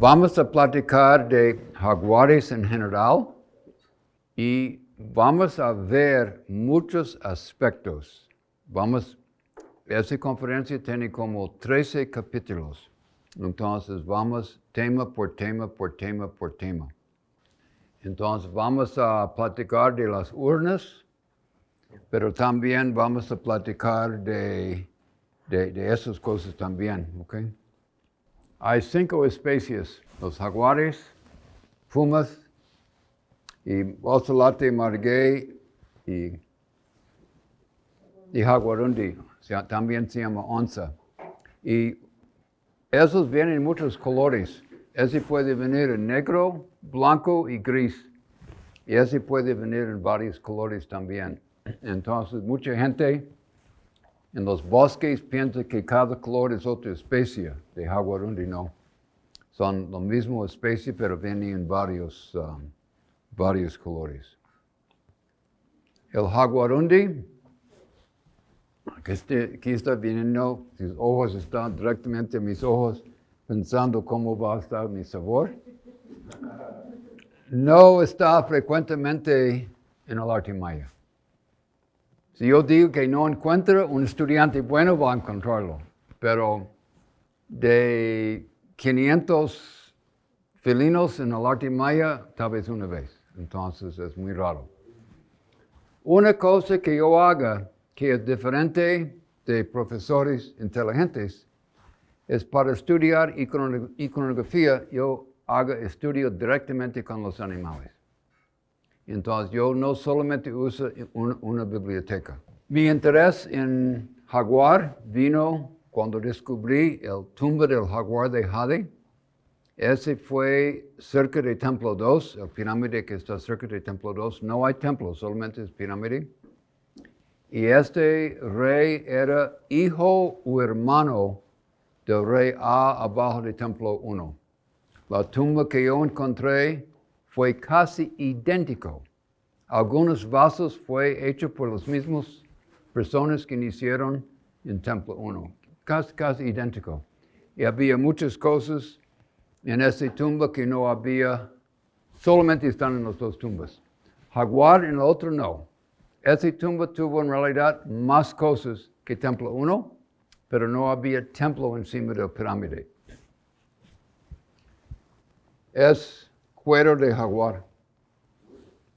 Vamos a platicar de jaguares en general y vamos a ver muchos aspectos. Vamos, esta conferencia tiene como 13 capítulos. Entonces vamos tema por tema, por tema, por tema. Entonces vamos a platicar de las urnas, pero también vamos a platicar de, de, esas cosas también, ¿ok? Hay cinco especies, los jaguares, fumas, y ocelate margué y, y jaguarundi, también se llama onza. Y esos vienen en muchos colores. Ese puede venir en negro, blanco y gris. Y ese puede venir en varios colores también. Entonces, mucha gente en los bosques piensa que cada color es otra especie de jaguarundi, no. Son la misma especie, pero vienen en varios, um, varios colores. El jaguarundi, aquí está, aquí está viniendo, sus ojos están directamente en mis ojos, pensando cómo va a estar mi sabor. No está frecuentemente en el arte maya. Si yo digo que no encuentro un estudiante bueno, va a encontrarlo. Pero de 500 felinos en el arte maya, tal vez una vez. Entonces es muy raro. Una cosa que yo haga que es diferente de profesores inteligentes es para estudiar iconografía, yo hago estudio directamente con los animales. Entonces yo no solamente uso una, biblioteca. Mi interés en jaguar vino cuando descubrí el tumba del jaguar de Jade. Ese fue cerca de Templo 2, el pirámide que está cerca de Templo 2. No hay templo, solamente es pirámide. Y este rey era hijo o hermano del rey A abajo de Templo 1. La tumba que yo encontré fue casi idéntico. Algunos vasos fue hecho por las mismas personas que hicieron en Templo 1. Casi, casi idéntico. Y había muchas cosas en esa tumba que no había, solamente están en las dos tumbas. Jaguar en la otra no. Esa tumba tuvo en realidad más cosas que Templo 1, pero no había templo encima de la pirámide. Es cuero de jaguar.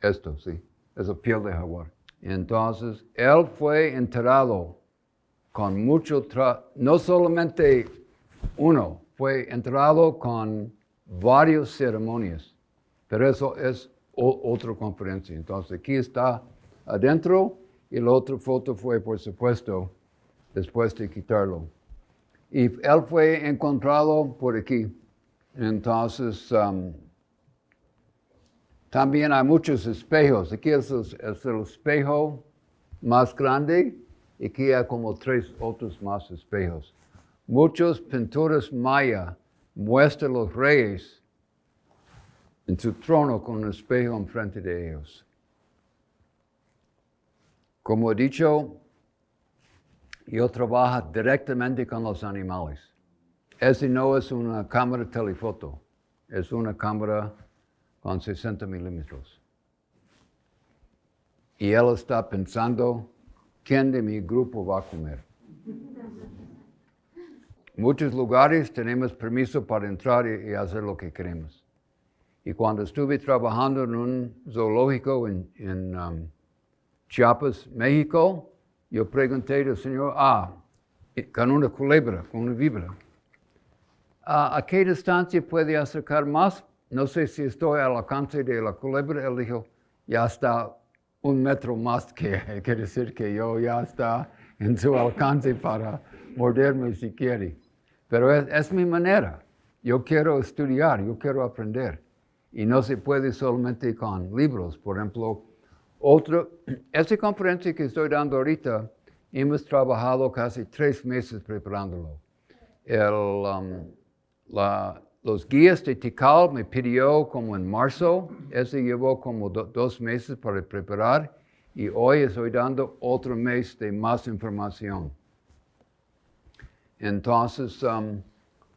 Esto, sí, es la piel de jaguar. Entonces, él fue enterrado con mucho, no solamente uno, fue enterrado con varias ceremonias, pero eso es otra conferencia. Entonces, aquí está adentro y la otra foto fue, por supuesto, después de quitarlo. Y él fue encontrado por aquí. Entonces, um, también hay muchos espejos. Aquí es el, espejo más grande y aquí hay como tres otros más espejos. Muchas pinturas maya muestran los reyes en su trono con un espejo enfrente de ellos. Como he dicho, yo trabajo directamente con los animales. Ese no es una cámara telefoto, es una cámara con 60 milímetros. Y él está pensando, ¿quién de mi grupo va a comer? Muchos lugares tenemos permiso para entrar y, hacer lo que queremos. Y cuando estuve trabajando en un zoológico en, um, Chiapas, México, yo pregunté al Señor, ah, con una culebra, con una víbora, ¿a qué distancia puede acercar más? No sé si estoy al alcance de la culebra. Él dijo, ya está un metro más que, quiere decir que yo ya está en su alcance para morderme si quiere. Pero es, mi manera. Yo quiero estudiar, yo quiero aprender. Y no se puede solamente con libros. Por ejemplo, otro, esta conferencia que estoy dando ahorita, hemos trabajado casi tres meses preparándolo. El, um, los guías de Tikal me pidió como en marzo, ese llevó como dos meses para preparar y hoy estoy dando otro mes de más información. Entonces, um,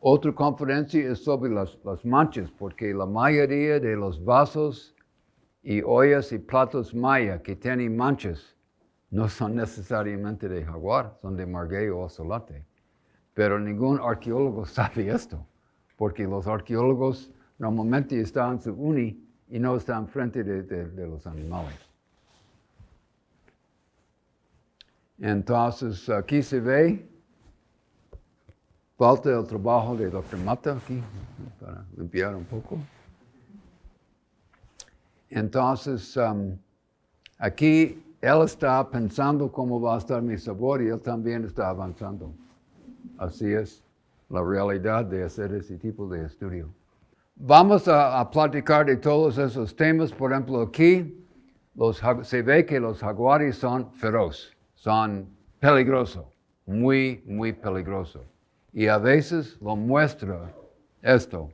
Otra conferencia es sobre las, manchas, porque la mayoría de los vasos y ollas y platos maya que tienen manchas no son necesariamente de jaguar, son de marguey o ocelate. Pero ningún arqueólogo sabe esto, porque los arqueólogos normalmente están en su uni y no están frente de, los animales. Entonces, aquí se ve, falta el trabajo de Dr. Mata aquí, para limpiar un poco. Entonces, um, aquí él está pensando cómo va a estar mi sabor y él también está avanzando. Así es la realidad de hacer ese tipo de estudio. Vamos a, platicar de todos esos temas. Por ejemplo, aquí se ve que los jaguares son feroz, son peligrosos, muy, muy peligrosos. Y a veces lo muestra esto.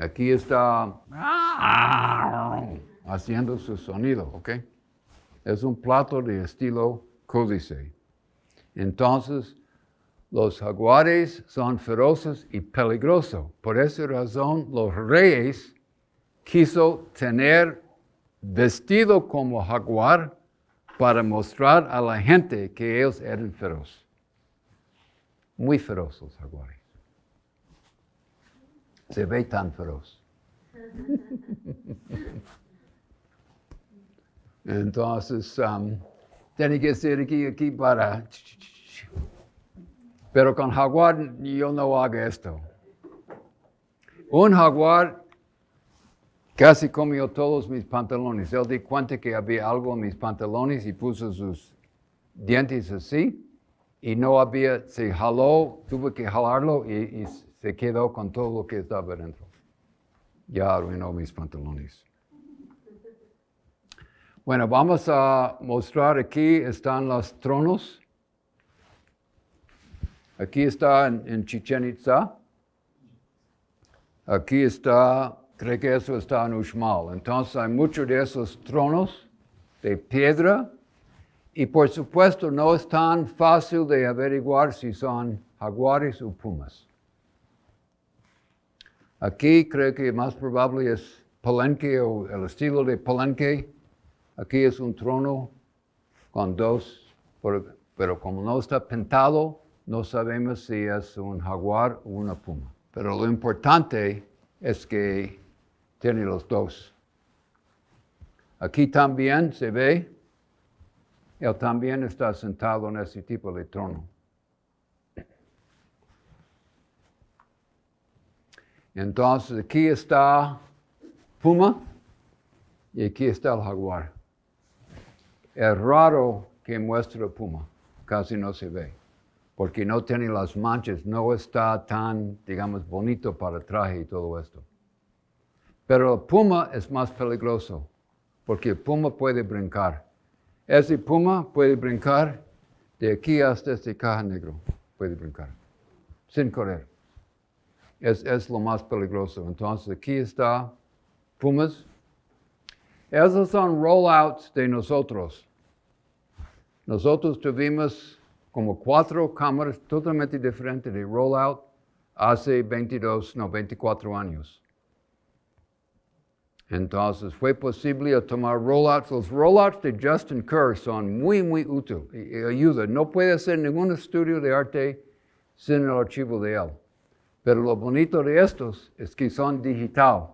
Aquí está haciendo su sonido, ¿ok? Es un plato de estilo códice. Entonces, los jaguares son feroces y peligrosos. Por esa razón, los reyes quiso tener vestido como jaguar para mostrar a la gente que ellos eran feroces. Muy feroces los jaguares. Se ve tan feroz. Entonces, um, tiene que ser aquí, aquí para... Pero con jaguar yo no hago esto. Un jaguar casi comió todos mis pantalones. Él di cuenta que había algo en mis pantalones y puso sus dientes así. Y no había, se jaló, tuve que jalarlo y, se quedó con todo lo que estaba dentro. Ya arruinó mis pantalones. Bueno, vamos a mostrar aquí, están los tronos. Aquí está en, Chichen Itza. Aquí está, creo que eso está en Uxmal. Entonces hay muchos de esos tronos de piedra y por supuesto no es tan fácil de averiguar si son jaguares o pumas. Aquí creo que más probable es palenque o el estilo de palenque. Aquí es un trono con dos, pero como no está pintado, no sabemos si es un jaguar o una puma. Pero lo importante es que tiene los dos. Aquí también se ve, él también está sentado en ese tipo de trono. Entonces aquí está puma y aquí está el jaguar. Es raro que muestre puma, casi no se ve, porque no tiene las manchas, no está tan, digamos, bonito para traje y todo esto. Pero el puma es más peligroso, porque el puma puede brincar. Ese puma puede brincar de aquí hasta este caja negro, puede brincar, sin correr. Es, es lo más peligroso. Entonces aquí está pumas. Esos son rollouts de nosotros. Nosotros tuvimos como cuatro cámaras totalmente diferentes de rollout hace 22, no, 24 años. Entonces fue posible tomar rollouts. Los rollouts de Justin Kerr son muy, muy útiles y, ayuda. No puede hacer ningún estudio de arte sin el archivo de él. Pero lo bonito de estos es que son digital.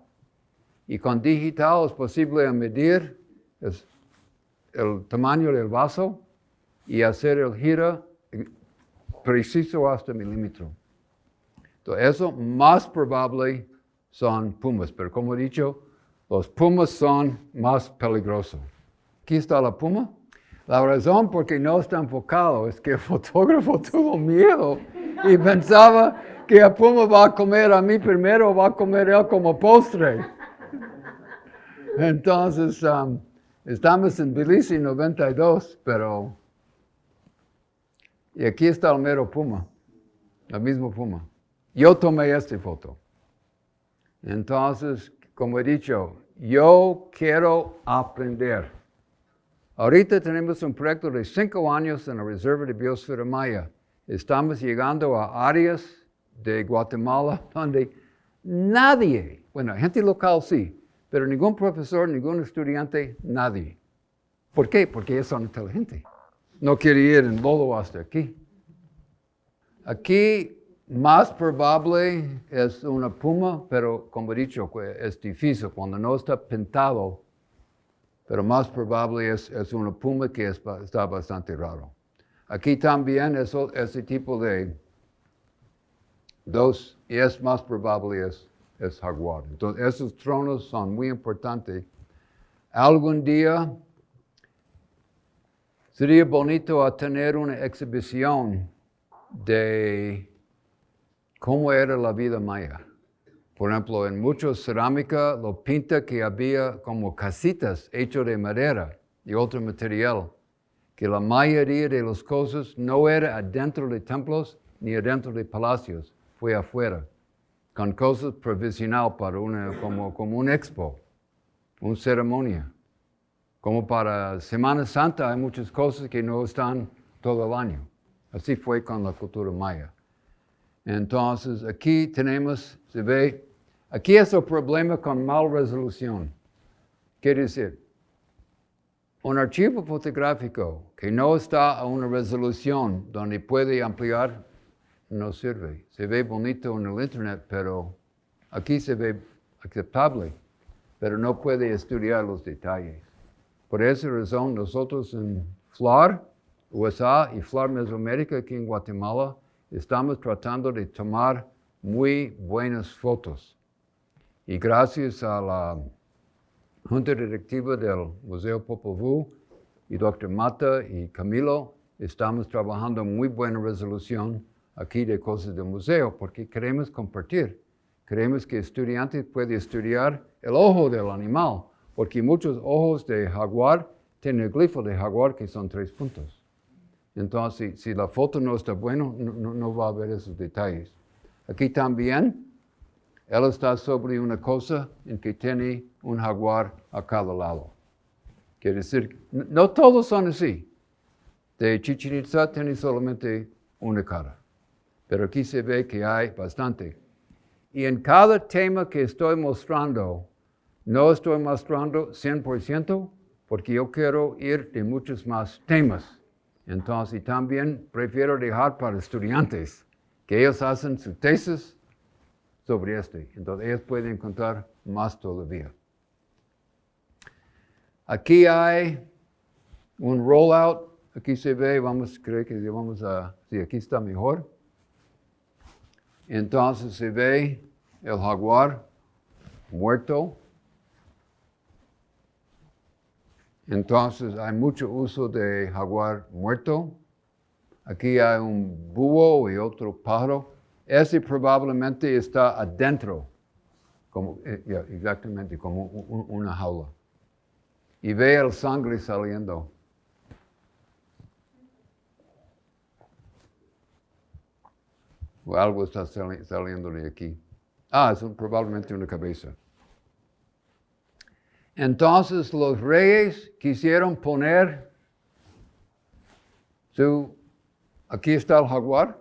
Y con digital es posible medir el tamaño del vaso y hacer el giro preciso hasta milímetro. Entonces, eso más probable son pumas, pero como he dicho, los pumas son más peligrosos. Aquí está la puma. La razón por qué no está enfocado es que el fotógrafo tuvo miedo y pensaba que el puma va a comer a mí primero o va a comer él como postre. Entonces, um, estamos en Belice 92, pero y aquí está el mero puma, el mismo puma. Yo tomé esta foto. Entonces, como he dicho, yo quiero aprender. Ahorita tenemos un proyecto de cinco años en la Reserva de Biosfera Maya. estamos llegando a áreas de Guatemala donde nadie, bueno, gente local sí, pero ningún profesor, ningún estudiante, nadie. ¿Por qué? Porque ellos son inteligentes. No quiere ir en lodo hasta aquí. Aquí más probable es una puma, pero como he dicho, es difícil cuando no está pintado, pero más probable es, es una puma que está bastante raro. Aquí también es ese tipo de dos, y es más probable es, es jaguar. Entonces, esos tronos son muy importantes. Algún día sería bonito tener una exhibición de cómo era la vida maya. Por ejemplo, en mucha cerámica lo pinta que había como casitas hechas de madera y otro material, que la mayoría de las cosas no era adentro de templos ni adentro de palacios, fue afuera, con cosas provisional para una, como, como un expo, una ceremonia. Como para Semana Santa hay muchas cosas que no están todo el año. Así fue con la cultura maya. Entonces, aquí tenemos, se ve, aquí es el problema con mal resolución. Quiere decir, un archivo fotográfico que no está a una resolución donde puede ampliar, no sirve. Se ve bonito en el internet, pero aquí se ve aceptable, pero no puede estudiar los detalles. Por esa razón, nosotros en FLAR, USA y FLAR Mesoamérica, aquí en Guatemala, estamos tratando de tomar muy buenas fotos. Y gracias a la Junta Directiva del Museo Popol y Dr. Mata y Camilo, estamos trabajando muy buena resolución aquí de cosas del museo porque queremos compartir. Queremos que estudiantes puedan estudiar el ojo del animal, porque muchos ojos de jaguar tienen el glifo de jaguar que son tres puntos. Entonces, si la foto no está buena, no, va a ver esos detalles. Aquí también, él está sobre una cosa en que tiene un jaguar a cada lado. Quiere decir, no todos son así. De Chichen Itza tiene solamente una cara. Pero aquí se ve que hay bastante. Y en cada tema que estoy mostrando, no estoy mostrando 100% porque yo quiero ir de muchos más temas. Entonces, también prefiero dejar para estudiantes que ellos hacen su tesis sobre este. Entonces, ellos pueden encontrar más todavía. Aquí hay un rollout. Aquí se ve, vamos, creo que vamos a, sí, aquí está mejor. Entonces se ve el jaguar muerto. Entonces hay mucho uso de jaguar muerto. Aquí hay un búho y otro pájaro. Ese probablemente está adentro, como, eh, exactamente como una jaula. Y ve el sangre saliendo. O algo está saliendo de aquí. Ah, es probablemente una cabeza. Entonces los reyes quisieron poner su, aquí está el jaguar,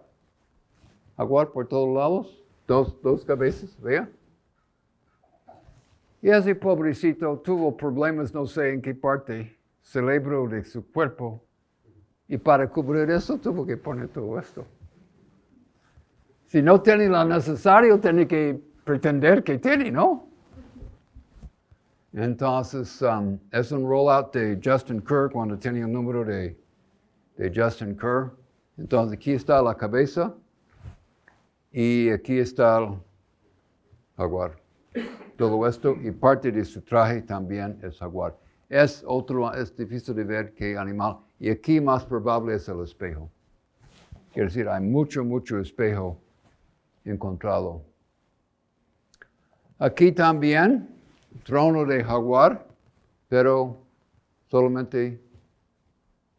jaguar por todos lados, dos, dos cabezas, vea. Y ese pobrecito tuvo problemas, no sé en qué parte, cerebro de su cuerpo, y para cubrir eso tuvo que poner todo esto. Si no tiene lo necesario, tiene que pretender que tiene, ¿no? Entonces, um, es un rollout de Justin Kerr cuando tenía el número de, de Justin Kerr. Entonces, aquí está la cabeza y aquí está el jaguar. Todo esto y parte de su traje también es jaguar. Es otro, es difícil de ver qué animal. Y aquí más probable es el espejo. Quiere decir, hay mucho, mucho espejo encontrado. Aquí también trono de jaguar, pero solamente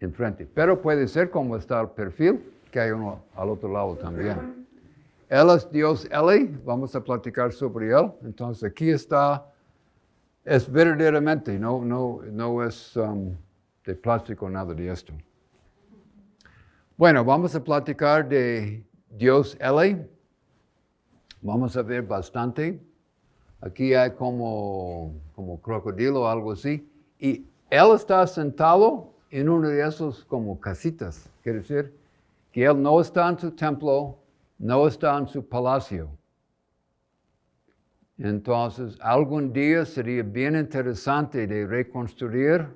enfrente. Pero puede ser como está el perfil, que hay uno al otro lado también. Él es Dios Eli, vamos a platicar sobre él. Entonces aquí está, es verdaderamente, no, no, no es um, de plástico nada de esto. Bueno, vamos a platicar de Dios L. Vamos a ver bastante. Aquí hay como, como crocodilo o algo así. Y él está sentado en uno de esos como casitas. Quiere decir que él no está en su templo, no está en su palacio. Entonces, algún día sería bien interesante de reconstruir,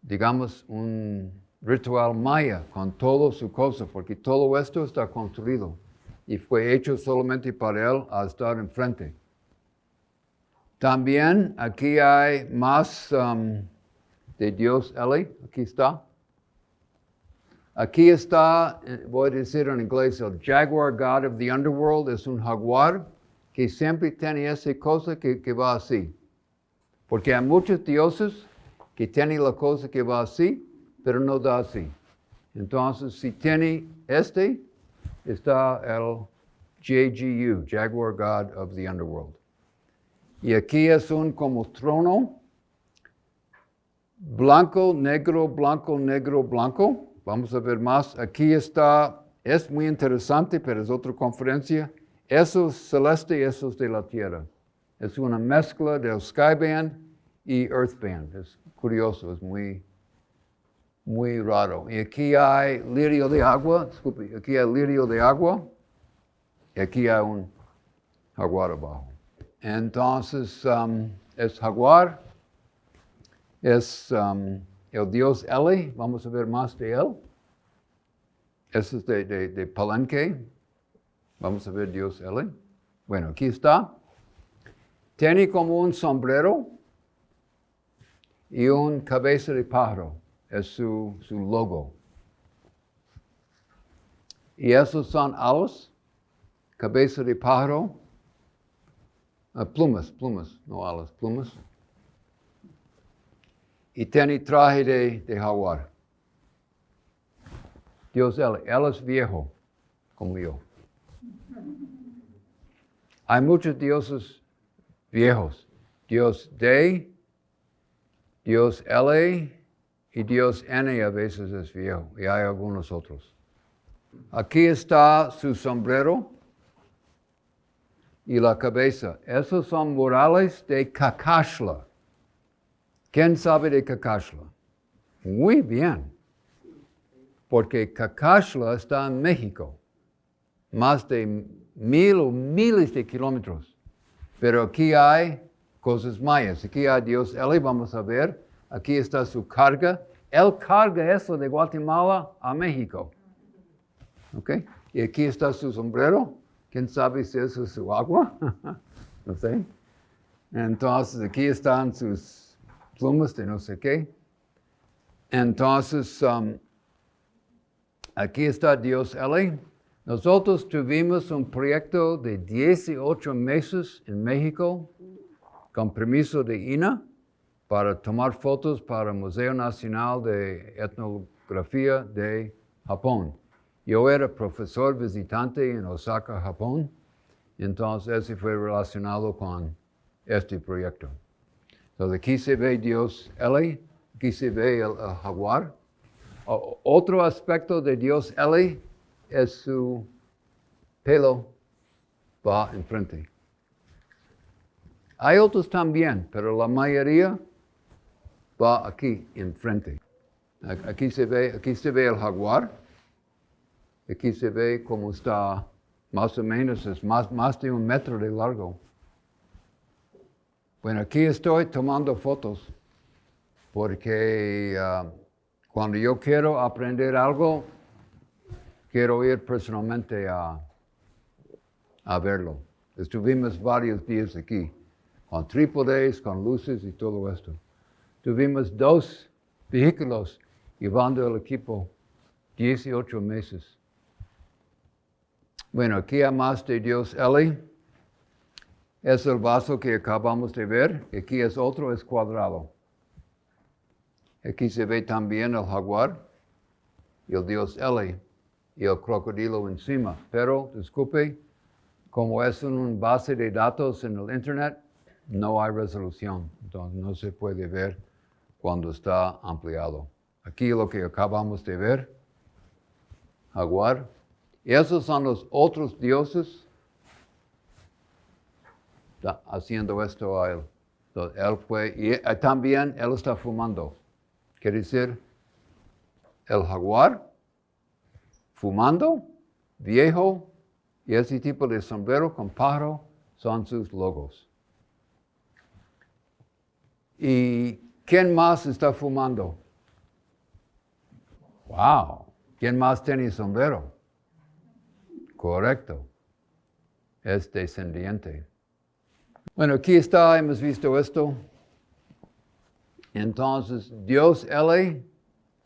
digamos, un ritual maya con todo su cosa, porque todo esto está construido y fue hecho solamente para él a estar enfrente. También aquí hay más um, de Dios Eli, aquí está. Aquí está, eh, voy a decir en inglés, el Jaguar God of the Underworld es un jaguar que siempre tiene esa cosa que, que va así. Porque hay muchos dioses que tienen la cosa que va así, pero no da así. Entonces, si tiene este, está el JGU, Jaguar God of the Underworld. Y aquí es un como trono, blanco, negro, blanco, negro, blanco. Vamos a ver más. Aquí está, es muy interesante, pero es otra conferencia. Eso es celeste, es de la tierra. Es una mezcla del Skyband y Earthband. Es curioso, es muy, muy raro. Y aquí hay lirio de agua, disculpe, aquí hay lirio de agua y aquí hay un jaguar abajo. Entonces, um, es jaguar, es um, el dios Eli, vamos a ver más de él. Ese es de, de, Palenque, vamos a ver dios Eli. Bueno, aquí está. Tiene como un sombrero y un cabeza de pájaro, es su, su logo. Y esos son alas, cabeza de pájaro, uh, plumas, plumas, no alas, plumas y tiene traje de, de jaguar. Dios, él, él es viejo, como yo. Hay muchos dioses viejos. Dios D, Dios L y Dios N a veces es viejo. Y hay algunos otros. Aquí está su sombrero y la cabeza. Esos son murales de Kakashla. ¿Quién sabe de Cacashla? Muy bien, porque Cacashla está en México, más de mil o miles de kilómetros. Pero aquí hay cosas mayas. Aquí hay Dios Eli, vamos a ver. Aquí está su carga. Él carga eso de Guatemala a México. ¿Ok? Y aquí está su sombrero. ¿Quién sabe si eso es su agua? no sé. Entonces aquí están sus plumas de no sé qué. Entonces, um, aquí está Dios L. Nosotros tuvimos un proyecto de 18 meses en México con permiso de INA para tomar fotos para el Museo Nacional de Etnografía de Japón. Yo era profesor visitante en Osaka, Japón, entonces ese fue relacionado con este proyecto. Entonces aquí se ve Dios Eli, aquí se ve el, jaguar. otro aspecto de Dios Eli es su pelo va enfrente. Hay otros también, pero la mayoría va aquí enfrente. Aquí se ve, aquí se ve el jaguar. Aquí se ve cómo está, más o menos, es más, de un metro de largo. Bueno, aquí estoy tomando fotos porque ah, cuando yo quiero aprender algo, quiero ir personalmente a, a verlo. Estuvimos varios días aquí, con trípodes, con luces y todo esto. Tuvimos dos vehículos llevando el equipo 18 meses. Bueno, aquí hay más de Dios Eli es el vaso que acabamos de ver. Aquí es otro, es cuadrado. Aquí se ve también el jaguar y el dios Eli y el crocodilo encima. Pero, disculpe, como es un base de datos en el Internet, no hay resolución. Entonces no se puede ver cuando está ampliado. Aquí lo que acabamos de ver jaguar. Esos son los otros dioses haciendo esto a él. Y eh, también él está fumando. Quiere decir, el jaguar, fumando, viejo, y ese tipo de sombrero con pájaro son sus logos. ¿Y quién más está fumando? Wow. ¿Quién más tiene sombrero? Correcto. Es descendiente. Bueno, aquí está, hemos visto esto. Entonces, Dios L,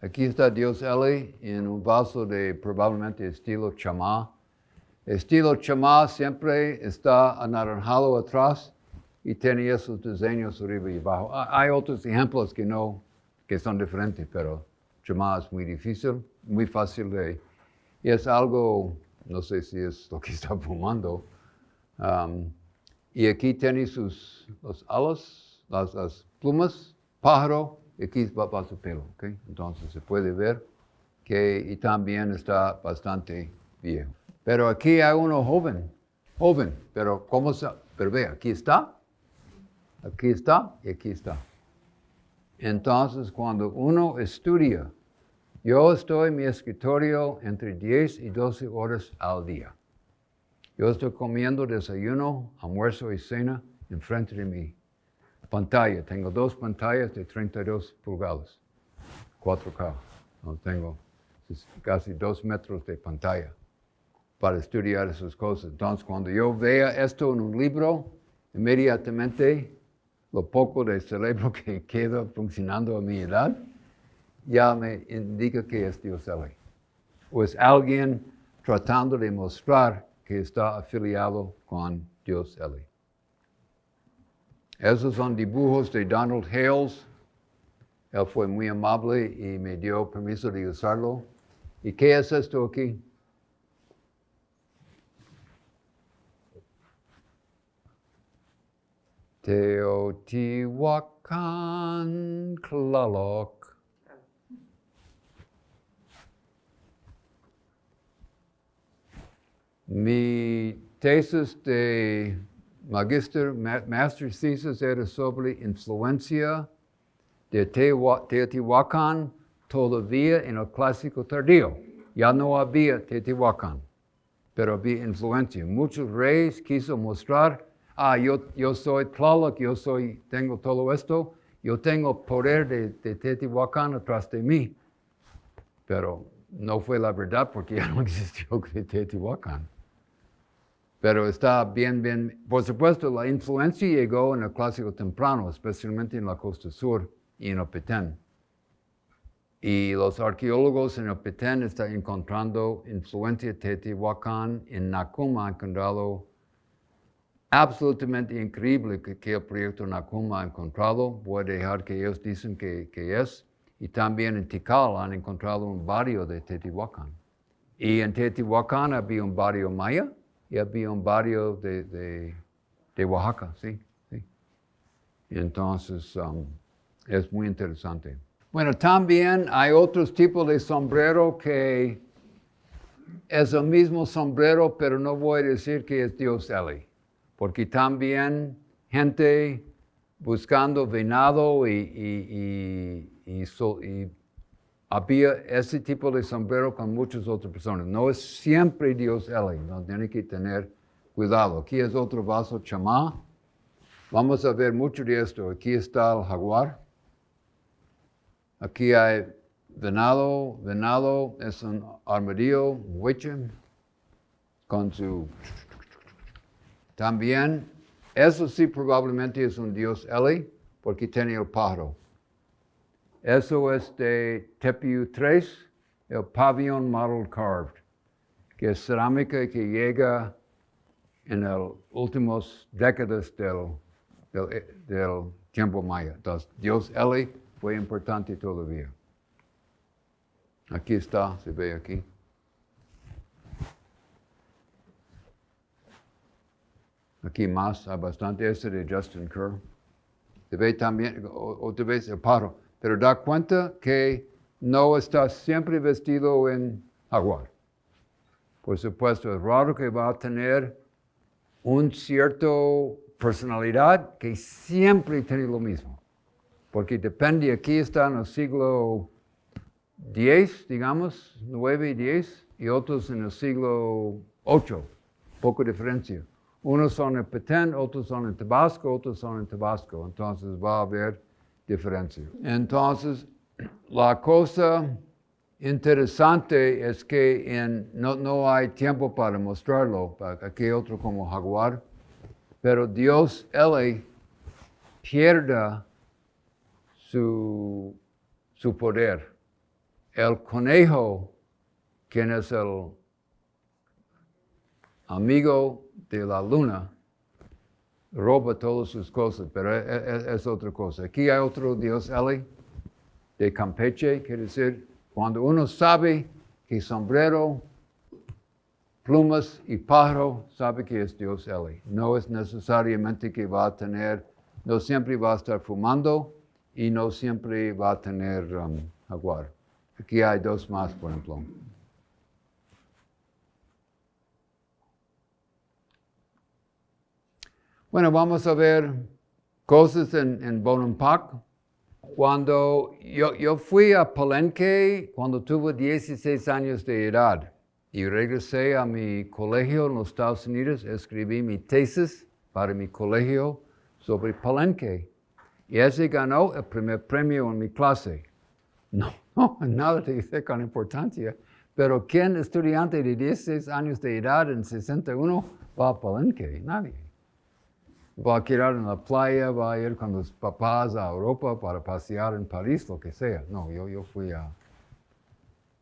aquí está Dios L en un vaso de probablemente estilo chamá. Estilo chamá siempre está anaranjado atrás y tiene esos diseños arriba y abajo. Hay otros ejemplos que no, que son diferentes, pero chamá es muy difícil, muy fácil de... Y es algo, no sé si es lo que está fumando. Um, y aquí tiene sus los alas, las, plumas, pájaro, y aquí va, su pelo, ¿ok? Entonces se puede ver que y también está bastante viejo. Pero aquí hay uno joven, joven, pero ¿cómo se...? Pero ve, aquí está, aquí está y aquí está. Entonces cuando uno estudia, yo estoy en mi escritorio entre 10 y 12 horas al día. Yo estoy comiendo desayuno, almuerzo y cena enfrente de mi pantalla. Tengo dos pantallas de 32 pulgadas, 4K. No tengo casi dos metros de pantalla para estudiar esas cosas. Entonces, cuando yo vea esto en un libro, inmediatamente lo poco de cerebro que queda funcionando a mi edad, ya me indica que es Dios O es alguien tratando de mostrar que está afiliado con Dios Eli. Esos son dibujos de Donald Hales. Él fue muy amable y me dio permiso de usarlo. ¿Y qué es esto aquí? Teotihuacan Tlaloc. Mi tesis de magister, master thesis era sobre influencia de Teotihuacán todavía en el clásico tardío. Ya no había Teotihuacán, pero había influencia. Muchos reyes quiso mostrar, ah, yo, yo soy Tlaloc, yo soy, tengo todo esto, yo tengo poder de, de Teotihuacán atrás de mí. Pero no fue la verdad porque ya no existió Teotihuacán. Pero está bien, bien, por supuesto, la influencia llegó en el clásico temprano, especialmente en la costa sur y en el Petén. Y los arqueólogos en el Petén están encontrando influencia de Teotihuacán. En Nakuma han encontrado absolutamente increíble que, el proyecto Nakuma ha encontrado. Voy a dejar que ellos dicen que, que es. Y también en Tikal han encontrado un barrio de Teotihuacán. Y en Teotihuacán había un barrio maya y había un barrio de, Oaxaca, sí, sí. entonces um, es muy interesante. Bueno, también hay otros tipos de sombrero que es el mismo sombrero, pero no voy a decir que es Dios Eli, porque también gente buscando venado y, y había ese tipo de sombrero con muchas otras personas. No es siempre Dios Eli, no tiene que tener cuidado. Aquí es otro vaso chamá. Vamos a ver mucho de esto. Aquí está el jaguar. Aquí hay venado. Venado es un armadillo, huiche, con su... También, eso sí probablemente es un Dios Eli, porque tiene el pájaro. Eso es de Tepiu 3, el pabellón model carved, que es cerámica que llega en las últimas décadas del, del, tiempo maya. Entonces, Dios Eli fue importante todavía. Aquí está, se ve aquí. Aquí más, hay bastante. Este de Justin Kerr. Se ve también, otra vez el paro pero da cuenta que no está siempre vestido en jaguar. Por supuesto, es raro que va a tener un cierto personalidad que siempre tiene lo mismo. Porque depende, aquí está en el siglo X, digamos, 9 y 10, y otros en el siglo 8, poco diferencia. Unos son en Petén, otros son en Tabasco, otros son en Tabasco. Entonces va a haber diferencia. Entonces, la cosa interesante es que no, no, hay tiempo para mostrarlo. Aquí otro como jaguar. Pero Dios, Él pierda su, su poder. El conejo, quien es el amigo de la luna, roba todas sus cosas, pero es, es, es otra cosa. Aquí hay otro Dios, Eli, de Campeche, quiere decir, cuando uno sabe que sombrero, plumas y pájaro, sabe que es Dios Eli. No es necesariamente que va a tener, no siempre va a estar fumando y no siempre va a tener um, jaguar. Aquí hay dos más, por ejemplo. Bueno, vamos a ver cosas en, en Bonampak. Cuando yo, yo, fui a Palenque cuando tuve 16 años de edad y regresé a mi colegio en los Estados Unidos, escribí mi tesis para mi colegio sobre Palenque. Y ese ganó el primer premio en mi clase. No, no, nada te dice con importancia. Pero ¿quién estudiante de 16 años de edad en 61 va a Palenque? Nadie va a quedar en la playa, va a ir con los papás a Europa para pasear en París, lo que sea. No, yo, yo fui a...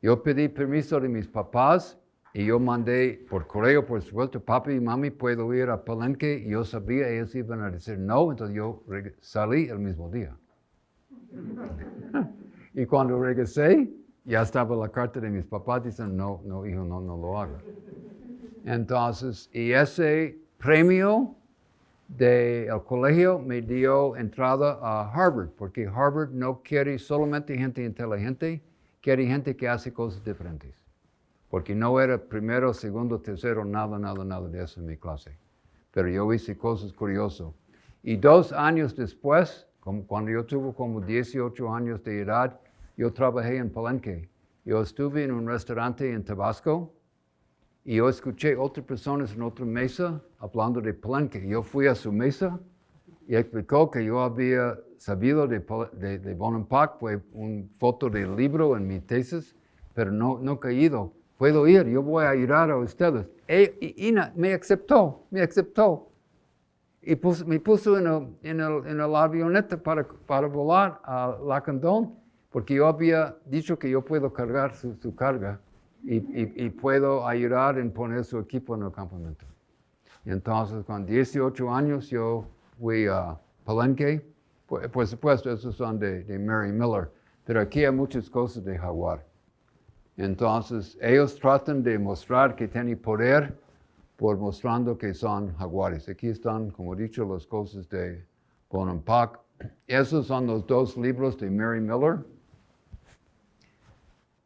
Yo pedí permiso de mis papás y yo mandé por correo, por supuesto, papi y mami, puedo ir a Palenque. Y yo sabía, ellos iban a decir no, entonces yo salí el mismo día. y cuando regresé, ya estaba la carta de mis papás diciendo, no, no, hijo, no, no lo haga. Entonces, y ese premio del colegio me dio entrada a Harvard, porque Harvard no quiere solamente gente inteligente, quiere gente que hace cosas diferentes. Porque no era primero, segundo, tercero, nada, nada, nada de eso en mi clase. Pero yo hice cosas curiosas. Y dos años después, cuando yo tuve como 18 años de edad, yo trabajé en Palenque. Yo estuve en un restaurante en Tabasco, y yo escuché otras personas en otra mesa hablando de Palenque. Yo fui a su mesa y explicó que yo había sabido de, de, de Bonampak, fue una foto del libro en mi tesis, pero no, no caído. Puedo ir, yo voy a ayudar a ustedes. E, y Ina me aceptó, me aceptó. Y me puso en el, en, el, en el avioneta para, para volar a Lacandón, porque yo había dicho que yo puedo cargar su, su carga y, puedo ayudar en poner su equipo en el campamento. entonces, con 18 años, yo fui a Palenque. Por, supuesto, esos son de, Mary Miller, pero aquí hay muchas cosas de jaguar. Entonces, ellos tratan de mostrar que tienen poder por mostrando que son jaguares. Aquí están, como he dicho, las cosas de Bonampak. Esos son los dos libros de Mary Miller.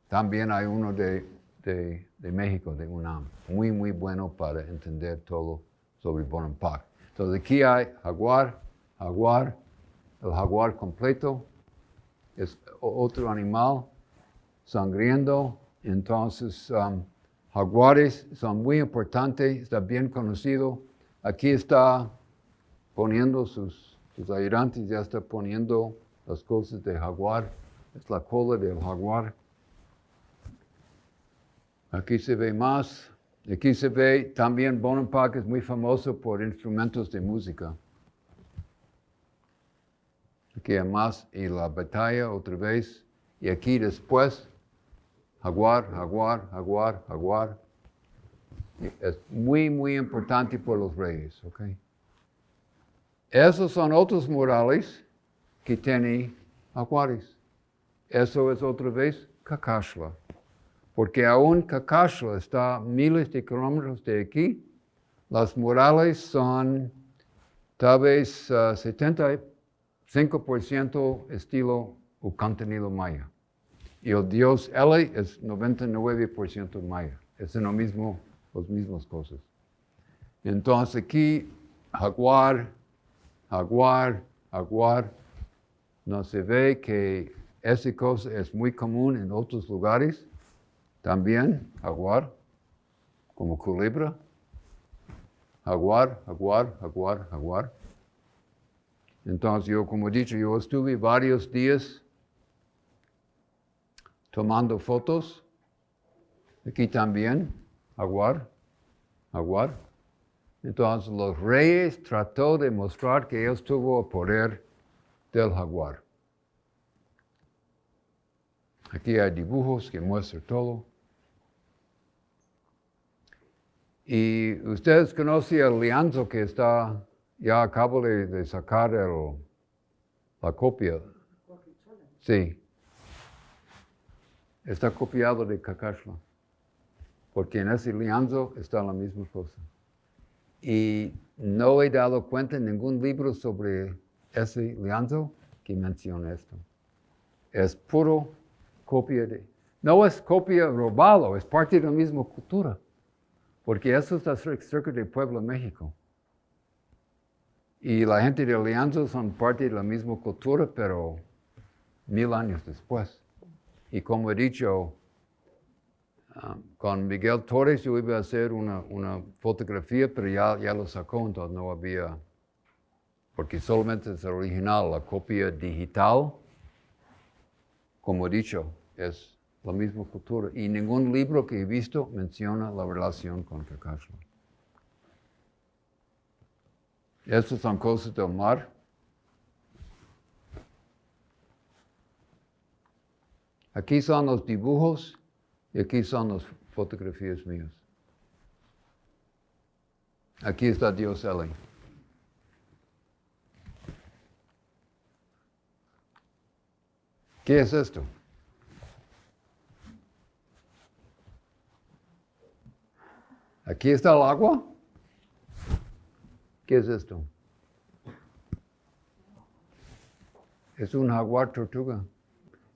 También hay uno de de, México, de UNAM. Muy, muy bueno para entender todo sobre Bonampak. Entonces aquí hay jaguar, jaguar, el jaguar completo, es otro animal sangriendo. Entonces, um, jaguares son muy importantes, está bien conocido. Aquí está poniendo sus, sus ayudantes, ya está poniendo las cosas de jaguar. Es la cola del jaguar. Aquí se ve más. Aquí se ve también Bonampak es muy famoso por instrumentos de música. Aquí hay más y la batalla otra vez. Y aquí después, jaguar, jaguar, jaguar, jaguar. Es muy, muy importante por los reyes. Okay? Esos son otros murales que tienen jaguares. Eso es otra vez Kakashla porque aún Cacacho está miles de kilómetros de aquí. Las murales son tal vez 75% ah, estilo o contenido maya. Y el dios Eli es 99% maya. es lo mismo, las mismas cosas. Entonces aquí, jaguar, jaguar, jaguar, no se ve que esa cosa es muy común en otros lugares. También, jaguar, como culebra. Jaguar, jaguar, jaguar, jaguar. Entonces yo, como he dicho, yo estuve varios días tomando fotos. Aquí también, jaguar, jaguar. Entonces los reyes trató de mostrar que él tuvo el poder del jaguar. Aquí hay dibujos que muestran todo. Y ustedes conocen el lienzo que está, ya acabo de, sacar la copia. Sí. Está copiado de Cacashla. Porque en ese lienzo está la misma cosa. Y no he dado cuenta en ningún libro sobre ese lienzo que menciona esto. Es puro copia de... No es copia robado, es parte de la misma cultura. Porque eso está cerca de México. Y la gente de Alianza son parte de la misma cultura, pero mil años después. Y como he dicho, um, con Miguel Torres yo iba a hacer una, una fotografía, pero ya, ya lo sacó, entonces no había, porque solamente es original, la copia digital, como he dicho, es la misma cultura. Y ningún libro que he visto menciona la relación con Kakashi. Estas son cosas del mar. Aquí son los dibujos y aquí son las fotografías mías. Aquí está Dios Eli. ¿Qué es esto? Aquí está el agua. ¿Qué es esto? Es un jaguar tortuga.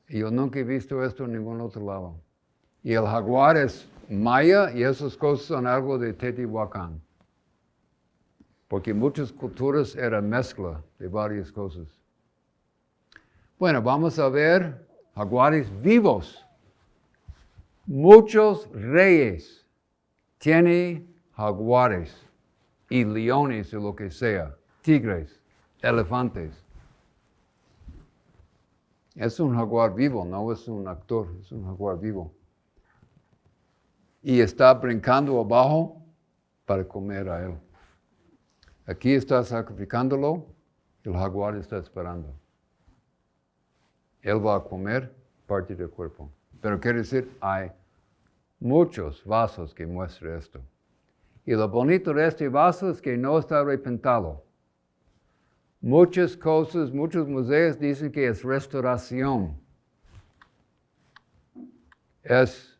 Y yo nunca he visto esto en ningún otro lado. Y el jaguar es maya y esas cosas son algo de Teotihuacán. Porque muchas culturas era mezcla de varias cosas. Bueno, vamos a ver jaguares vivos. Muchos reyes tiene jaguares y leones o lo que sea, tigres, elefantes. Es un jaguar vivo, no es un actor, es un jaguar vivo. Y está brincando abajo para comer a él. Aquí está sacrificándolo, el jaguar está esperando. Él va a comer parte del cuerpo. Pero quiere decir, hay muchos vasos que muestran esto. Y lo bonito de este vaso es que no está repintado. Muchas cosas, muchos museos dicen que es restauración. Es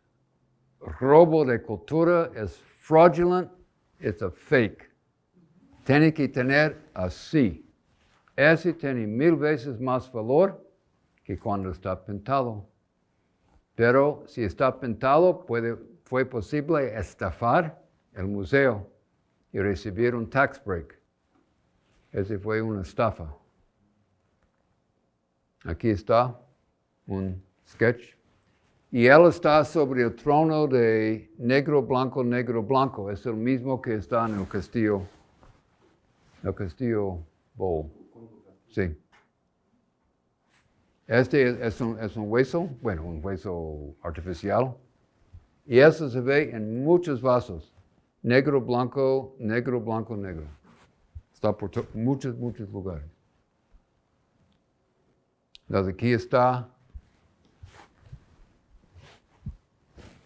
robo de cultura, es fraudulent, es a fake. Tiene que tener así. Ese tiene mil veces más valor que cuando está pintado. Pero si está pintado, puede, fue posible estafar el museo y recibir un tax break. Ese fue una estafa. Aquí está un sketch. Y él está sobre el trono de negro, blanco, negro, blanco. Es el mismo que está en el castillo, el castillo Bowl. Sí. Este es un, es un hueso, bueno, un hueso artificial. Y eso se ve en muchos vasos. Negro, blanco, negro, blanco, negro. Está por muchos, muchos lugares. Entonces aquí está.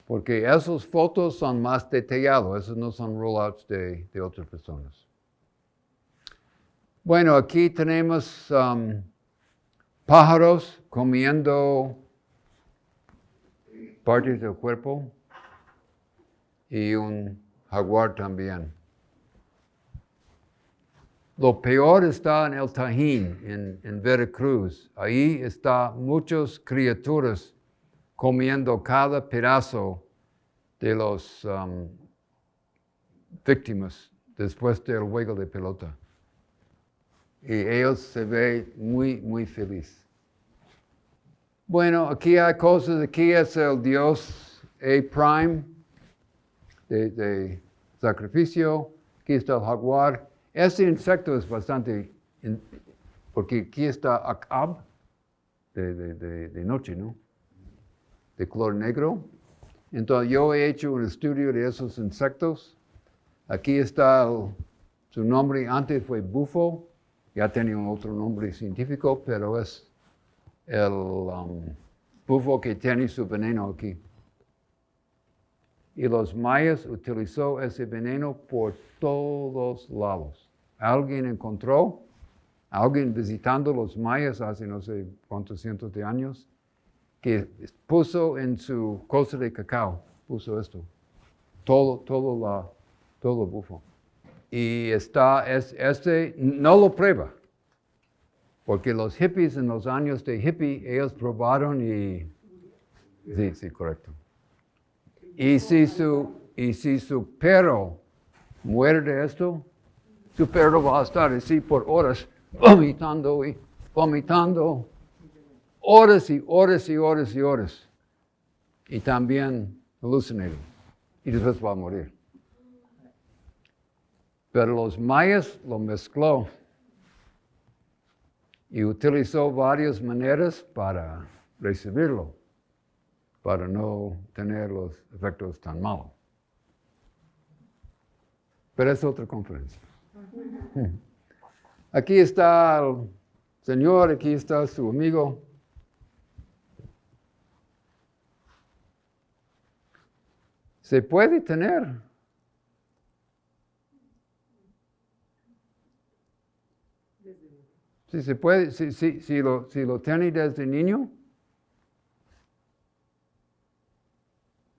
Porque esas fotos son más detalladas, esos no son rollouts de, de otras personas. Bueno, aquí tenemos um, pájaros comiendo partes del cuerpo y un jaguar también. Lo peor está en el Tajín, en, Veracruz. Ahí está muchas criaturas comiendo cada pedazo de los um, víctimas después del juego de pelota. Y ellos se ven muy, muy felices. Bueno, aquí hay cosas, aquí es el dios A prime de, sacrificio, aquí está el jaguar. Este insecto es bastante, porque aquí está Akab, de, de- de- noche, ¿no? De color negro. Entonces yo he hecho un estudio de esos insectos. Aquí está su nombre, antes fue bufo, ya tenía otro nombre científico, pero es el um, bufo que tiene su veneno aquí. Y los mayas utilizó ese veneno por todos lados. Alguien encontró, alguien visitando los mayas hace no sé cuántos cientos de años, que puso en su cosa de cacao, puso esto, todo, todo, la, todo bufo. Y está, es, este no lo prueba, porque los hippies en los años de hippie, ellos probaron y... Sí, sí, correcto. Y si su, y si su perro muere de esto, su perro va a estar así por horas, vomitando y vomitando, horas y horas y horas y horas. Y también alucinado. Y después va a morir. Pero los mayas lo mezcló y utilizó varias maneras para recibirlo, para no tener los efectos tan malos. Pero es otra conferencia. Aquí está el señor, aquí está su amigo. Se puede tener. Si se puede, si, si, si, lo, si lo tiene desde niño,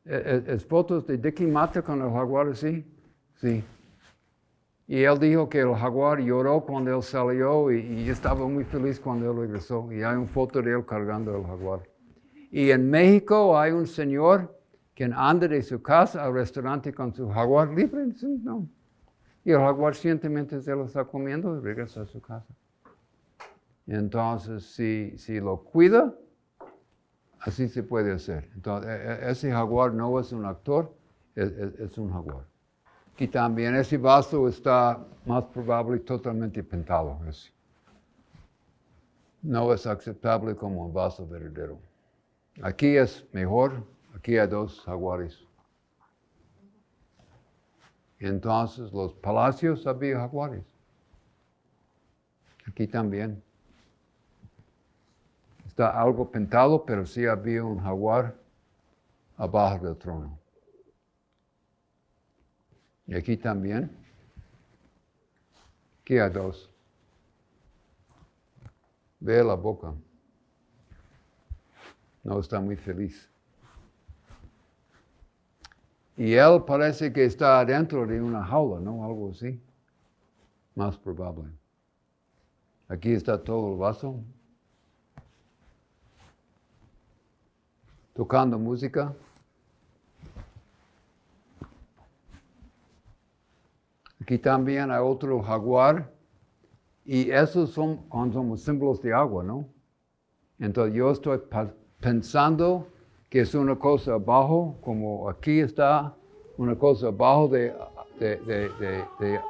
¿Es, es fotos de Dickie Mata con el jaguar así? Sí. Y él dijo que el jaguar lloró cuando él salió y, y estaba muy feliz cuando él regresó. Y hay una foto de él cargando el jaguar. Y en México hay un señor que anda de su casa al restaurante con su jaguar libre. No. Y el jaguar cientemente se lo está comiendo y regresa a su casa. Entonces, si, si lo cuida, así se puede hacer. Entonces, e- e- ese jaguar no es un actor, es, un jaguar. Y también ese vaso está más probable totalmente pintado. No es aceptable como un vaso verdadero. Aquí es mejor, aquí hay dos jaguares. Entonces, los palacios había jaguares. Aquí también. Está algo pintado, pero sí había un jaguar abajo del trono. Y aquí también. Aquí hay dos. Ve la boca. No está muy feliz. Y él parece que está adentro de una jaula, ¿no? Algo así. Más probable. Aquí está todo el vaso. Tocando música. Aquí también hay otro jaguar. Y esos son somos símbolos de agua, ¿no? Entonces yo estoy pensando que es una cosa abajo, como aquí está una cosa abajo de, de- de- de-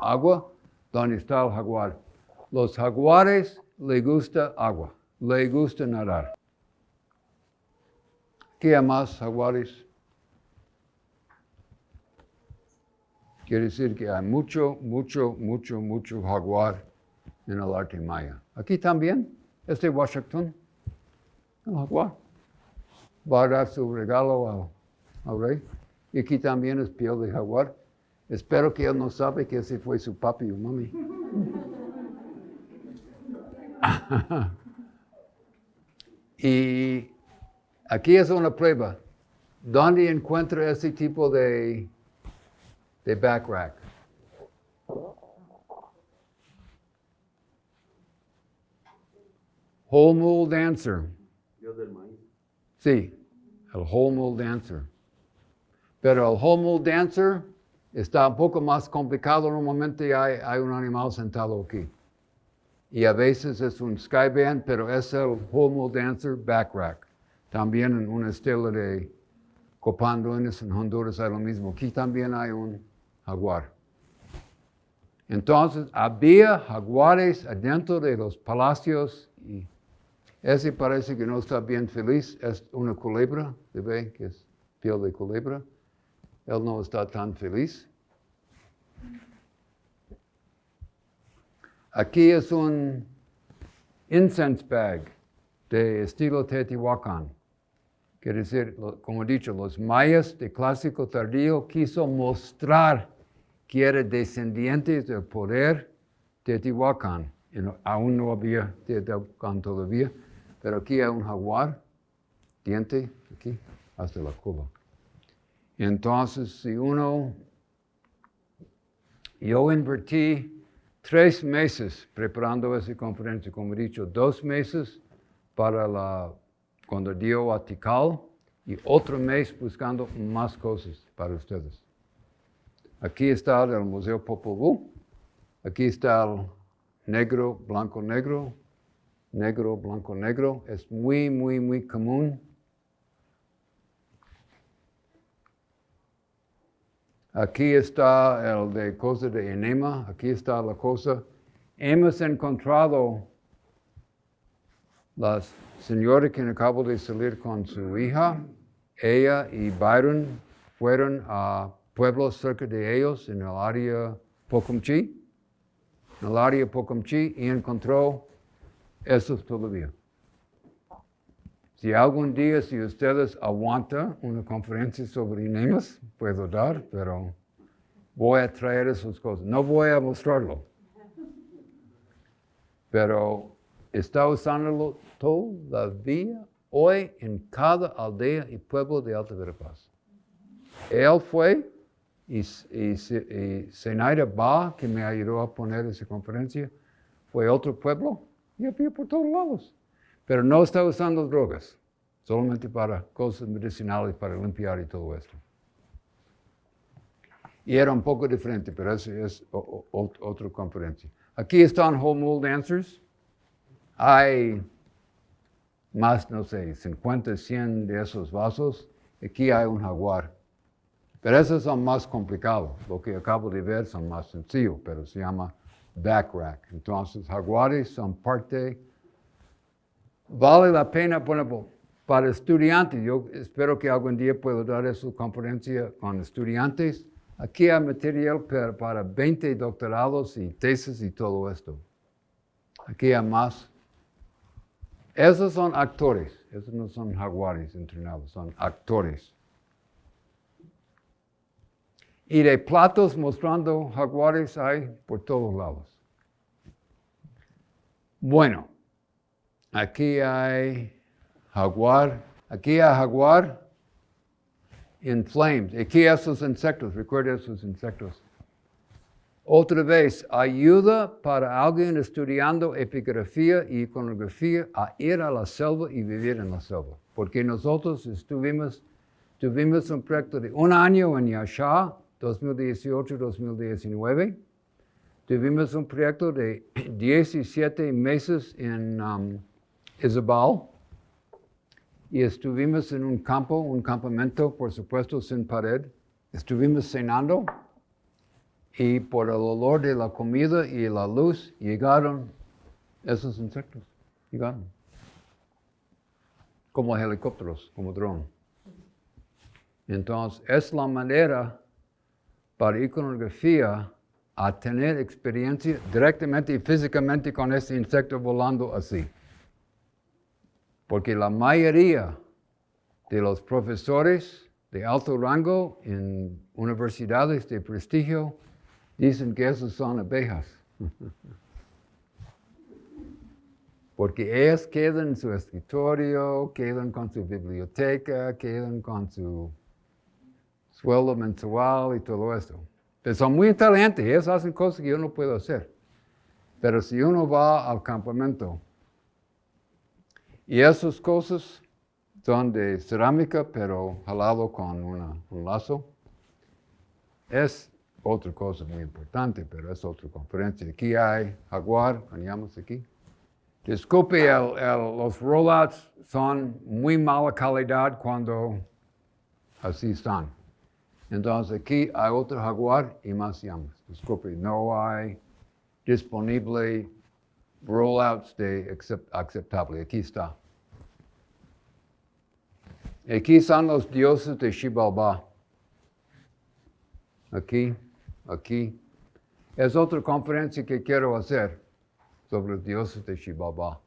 agua, donde está el jaguar. Los jaguares le gusta agua, le gusta nadar. ¿Qué hay más jaguares? Quiere decir que hay mucho, mucho, mucho, mucho jaguar en el arte maya. Aquí también, este Washington, el jaguar, va a dar su regalo al, al rey. Y aquí también es piel de jaguar. Espero que él no sabe que ese fue su papi o mami. y aquí es una prueba. ¿Dónde encuentra ese tipo de, de back rack? Whole del maíz. Sí, el whole dancer. Pero el Homo Dancer está un poco más complicado. Normalmente hay, hay un animal sentado aquí. Y a veces es un Skyband, pero es el Homo Dancer back rack. También en un estilo de Copanduenes en Honduras hay lo mismo. Aquí también hay un jaguar. Entonces había jaguares adentro de los palacios y ese parece que no está bien feliz. Es una culebra, ¿se ve que es piel de culebra? Él no está tan feliz. Aquí es un incense bag de estilo Teotihuacán. Quiere decir, como he dicho, los mayas de clásico tardío quiso mostrar que era descendiente del poder de Teotihuacán. aún no había Teotihuacán todavía, pero aquí hay un jaguar, diente, aquí, hasta la cola. Entonces, si uno, yo invertí tres meses preparando esa conferencia, como he dicho, dos meses para la, cuando dio a Tikal y otro mes buscando más cosas para ustedes. Aquí está el Museo Popol Vuh, aquí está el negro, blanco, negro, negro, blanco, negro. Es muy, muy, muy común Aquí está el de cosa de enema, aquí está la cosa. Hemos encontrado la señora que acabó de salir con su hija, ella y Byron fueron a pueblos cerca de ellos en el área Pocumchi, en el área Pocumchi y encontró esos todavía. Si algún día, si ustedes aguantan una conferencia sobre enemas, puedo dar, pero voy a traer esas cosas. No voy a mostrarlo. Pero está usándolo todavía hoy en cada aldea y pueblo de Alta Verapaz. Él fue y, y, y Ba, que me ayudó a poner esa conferencia, fue otro pueblo y había por todos lados pero no está usando drogas, solamente para cosas medicinales, para limpiar y todo esto. Y era un poco diferente, pero eso es otra conferencia. Aquí están Whole Mold Dancers. Hay más, no sé, 50, 100 de esos vasos. Aquí hay un jaguar. Pero esos son más complicados. Lo que acabo de ver son más sencillos, pero se llama back rack. Entonces, jaguares son parte vale la pena, bueno, para estudiantes, yo espero que algún día pueda dar esa conferencia con estudiantes. Aquí hay material para, 20 doctorados y tesis y todo esto. Aquí hay más. Esos son actores, esos no son jaguares entrenados, son actores. Y de platos mostrando jaguares hay por todos lados. Bueno, Aquí hay jaguar. Aquí hay jaguar in flames. Aquí esos insectos. Recuerda esos insectos. Otra vez, ayuda para alguien estudiando epigrafía y iconografía a ir a la selva y vivir en la selva. Porque nosotros estuvimos, tuvimos un proyecto de un año en Yasha, 2018-2019. Tuvimos un proyecto de 17 meses en um, Isabel y estuvimos en un campo, un campamento, por supuesto, sin pared. Estuvimos cenando y por el olor de la comida y la luz llegaron esos insectos. Llegaron. Como helicópteros, como dron. Entonces, es la manera para iconografía a tener experiencia directamente y físicamente con ese insecto volando así. Porque la mayoría de los profesores de alto rango en universidades de prestigio dicen que esos son abejas. Porque ellas quedan en su escritorio, quedan con su biblioteca, quedan con su sueldo mensual y todo esto. Pero son muy inteligentes, ellos hacen cosas que yo no puedo hacer. Pero si uno va al campamento y esas cosas son de cerámica, pero jalado con un lazo. es otra cosa muy importante, pero es otra conferencia. Aquí hay Jaguar, veníamos aquí. Disculpe, los rollouts son muy mala calidad cuando así están. Entonces aquí hay otro Jaguar y más llamas. Disculpe, no hay disponible rollouts de aceptable. Aquí está. Aquí son los dioses de Shibalba. Aquí, aquí. Es otra conferencia que quiero hacer sobre los dioses de Shibalba.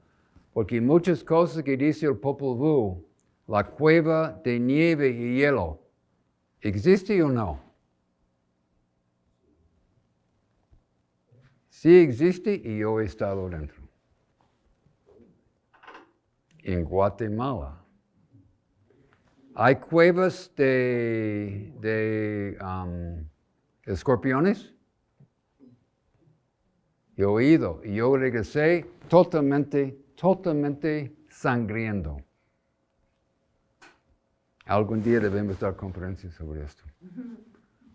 Porque muchas cosas que dice el Popol Vuh, la cueva de nieve y hielo, ¿existe o no? Sí existe y yo he estado dentro. En Guatemala. Hay cuevas de, de um, escorpiones. He oído y yo regresé totalmente, totalmente sangriendo. Algún día debemos dar conferencias sobre esto.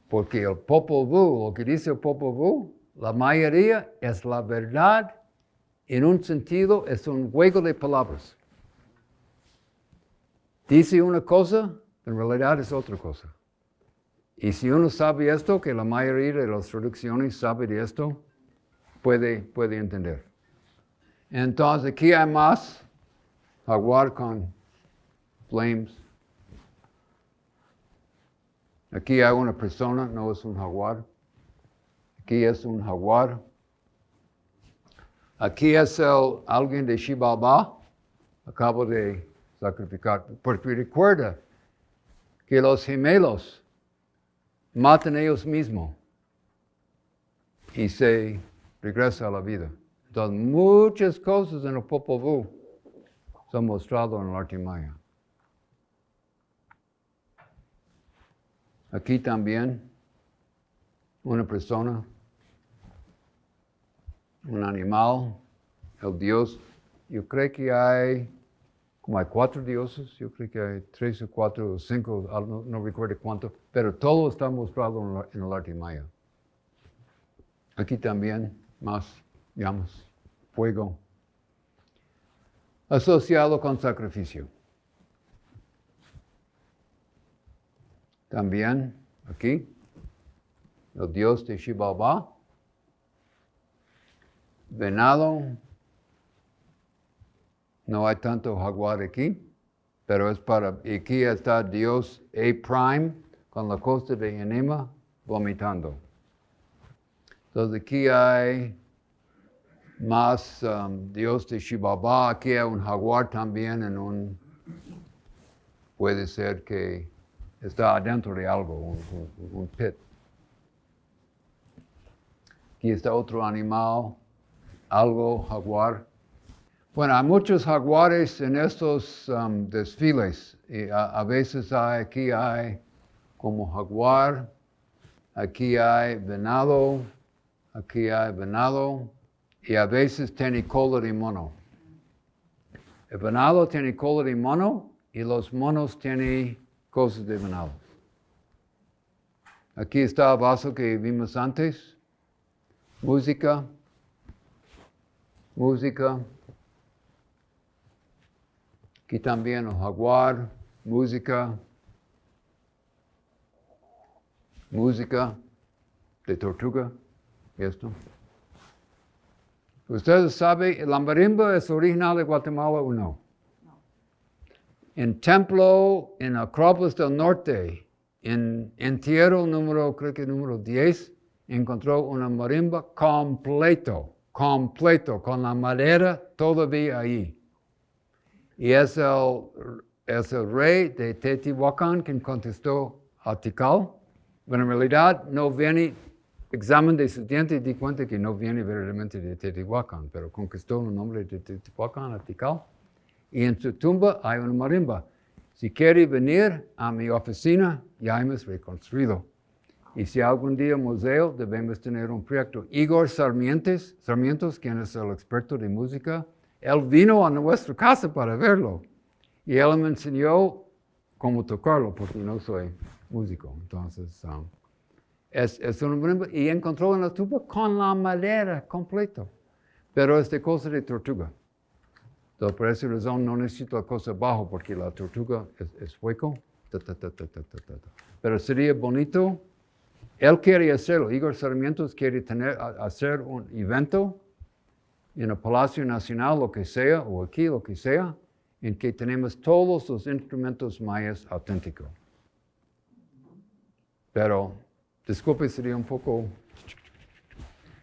Porque el Popol Vuh, lo que dice el Popol la mayoría es la verdad, en un sentido es un juego de palabras. Dice una cosa, en realidad es otra cosa. Y si uno sabe esto, que la mayoría de las traducciones sabe de esto, puede, puede entender. Entonces aquí hay más jaguar con flames. Aquí hay una persona, no es un jaguar. Aquí es un jaguar. Aquí es el, alguien de Shibalba. Acabo de sacrificar. Porque recuerda que los gemelos matan ellos mismos y se regresa a la vida. Entonces, muchas cosas en el Popol son mostradas en el arte maya. Aquí también una persona, un animal, el Dios. Yo creo que hay como hay cuatro dioses, yo creo que hay tres o cuatro o cinco, no, recuerdo cuánto, pero todo está mostrado en, el arte maya. Aquí también más llamas, fuego, asociado con sacrificio. También aquí, el dios de Shibaba, venado, no hay tanto jaguar aquí, pero es para, aquí está Dios A prime con la costa de Enema vomitando. Entonces aquí hay más um, Dios de Shibaba, aquí hay un jaguar también en un, puede ser que está adentro de algo, un, un pit. Aquí está otro animal, algo jaguar. Bueno, hay muchos jaguares en estos um, desfiles. Y a, veces hay, aquí hay como jaguar, aquí hay venado, aquí hay venado, y a veces tiene cola de mono. El venado tiene cola de mono y los monos tienen cosas de venado. Aquí está el vaso que vimos antes. Música. Música. Aquí también el jaguar, música, música de tortuga, esto. Ustedes saben, ¿la marimba es original de Guatemala o no? En templo, en Acrópolis del Norte, en entierro número, creo que número 10, encontró una marimba completo, completo, con la madera todavía ahí. Y es el, es el rey de Teotihuacán quien contestó a Tikal. Bueno, en realidad no viene, examen de estudiante y di cuenta que no viene verdaderamente de Teotihuacán, pero conquistó el nombre de Teotihuacán a Tikal. Y en su tumba hay una marimba. Si quiere venir a mi oficina, ya hemos reconstruido. Y si algún día museo, debemos tener un proyecto. Igor Sarmientes, Sarmientos, quien es el experto de música, él vino a nuestra casa para verlo y él me enseñó cómo tocarlo porque no soy músico. Entonces, um, Es, es un brimbo y encontró en la tuba con la madera completo. Pero es de cosa de tortuga. Entonces, por esa razón no necesito la cosa abajo porque la tortuga es, es hueco. Ta, ta, ta. Pero sería bonito. Él quiere hacerlo. Igor Sarmiento quiere tener, hacer un evento en el Palacio Nacional, lo que sea, o aquí, lo que sea, en que tenemos todos los instrumentos mayas auténticos. Pero, disculpe, sería un poco...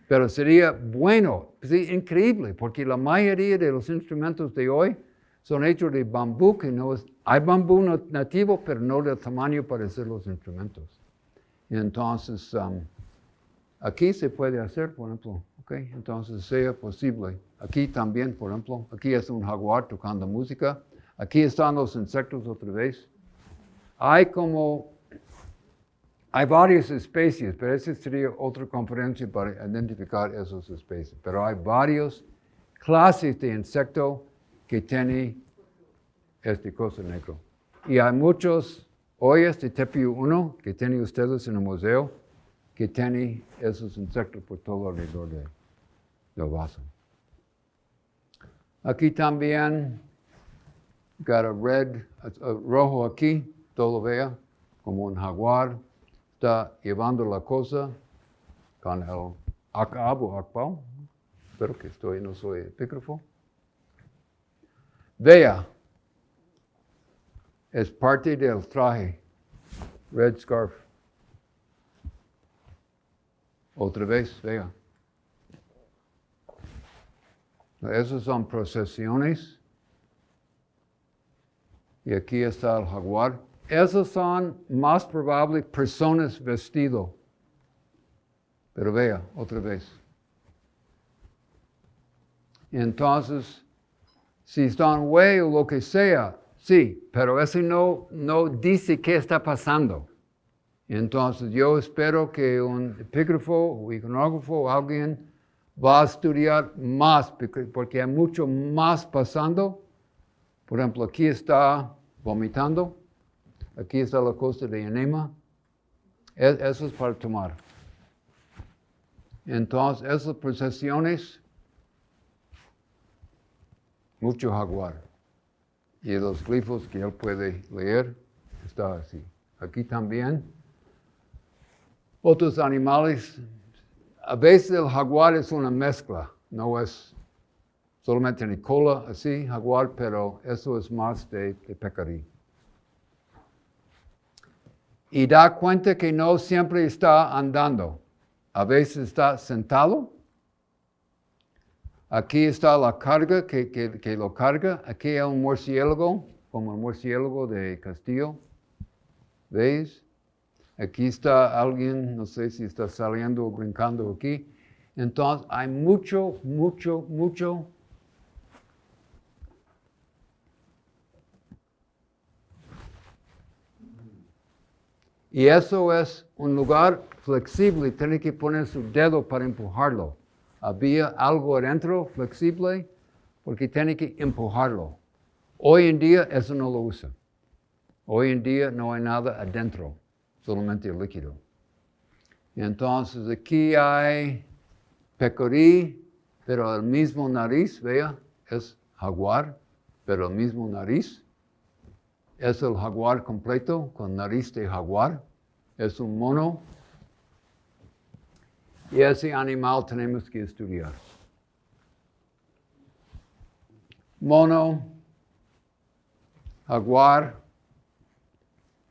Pero sería bueno, sí, increíble, porque la mayoría de los instrumentos de hoy son hechos de bambú, que no es... Hay bambú na- nativo, pero no del tamaño para hacer los instrumentos. Entonces, um, Aquí se puede hacer, por ejemplo, ¿ok? Entonces sea posible. Aquí también, por ejemplo, aquí es un jaguar tocando música. Aquí están los insectos otra vez. Hay como, hay varias especies, pero esa sería otra conferencia para identificar esas especies. Pero hay varias clases de insecto que tienen este cosa negro. Y hay muchos ollas de Tepiu 1 que tienen ustedes en el museo que tiene esos insectos por todo alrededor de- del vaso. Aquí también, got a red, rojo aquí, todo vea, como un jaguar, está llevando la cosa con el acab o acpao, espero que estoy, no soy epígrafo. Vea, es parte del traje, red scarf. Otra vez, vea. Esas son procesiones. Y aquí está el jaguar. Esas son más probable personas vestido. Pero vea, otra vez. Entonces, si están güey o lo que sea, sí, pero eso no, no dice qué está pasando. Entonces yo espero que un epígrafo o iconógrafo o alguien va a estudiar más, porque- hay mucho más pasando. Por ejemplo, aquí está vomitando, aquí está la costa de enema. E- Eso es para tomar. Entonces, esas procesiones, mucho jaguar. Y los glifos que él puede leer, está así. Aquí también. Otros animales, a veces el jaguar es una mezcla, no es solamente en cola así, jaguar, pero eso es más de, de pecarí. Y da cuenta que no siempre está andando, a veces está sentado. Aquí está la carga que, que- que lo carga, aquí hay un murciélago, como el murciélago de Castillo, ¿veis? Aquí está alguien, no sé si está saliendo o brincando aquí. Entonces hay mucho, mucho, mucho. Y eso es un lugar flexible, tiene que poner su dedo para empujarlo. Había algo adentro flexible porque tiene que empujarlo. Hoy en día eso no lo usa. Hoy en día no hay nada adentro, solamente líquido. Entonces aquí hay pecorí, pero el mismo nariz, vea, es jaguar, pero el mismo nariz. Es el jaguar completo con nariz de jaguar. Es un mono. Y ese animal tenemos que estudiar. Mono, jaguar,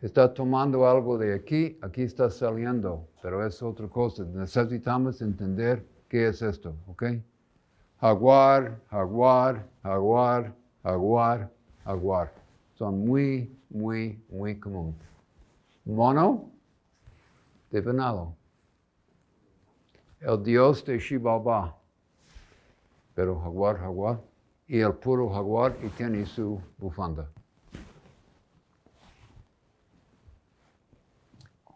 está tomando algo de aquí, aquí está saliendo, pero es otra cosa. Necesitamos entender qué es esto, ¿ok? Jaguar, jaguar, jaguar, jaguar, jaguar. Son muy, muy, muy comunes. Mono, de venado. El dios de Shibaba, pero jaguar, jaguar. Y el puro jaguar y tiene su bufanda.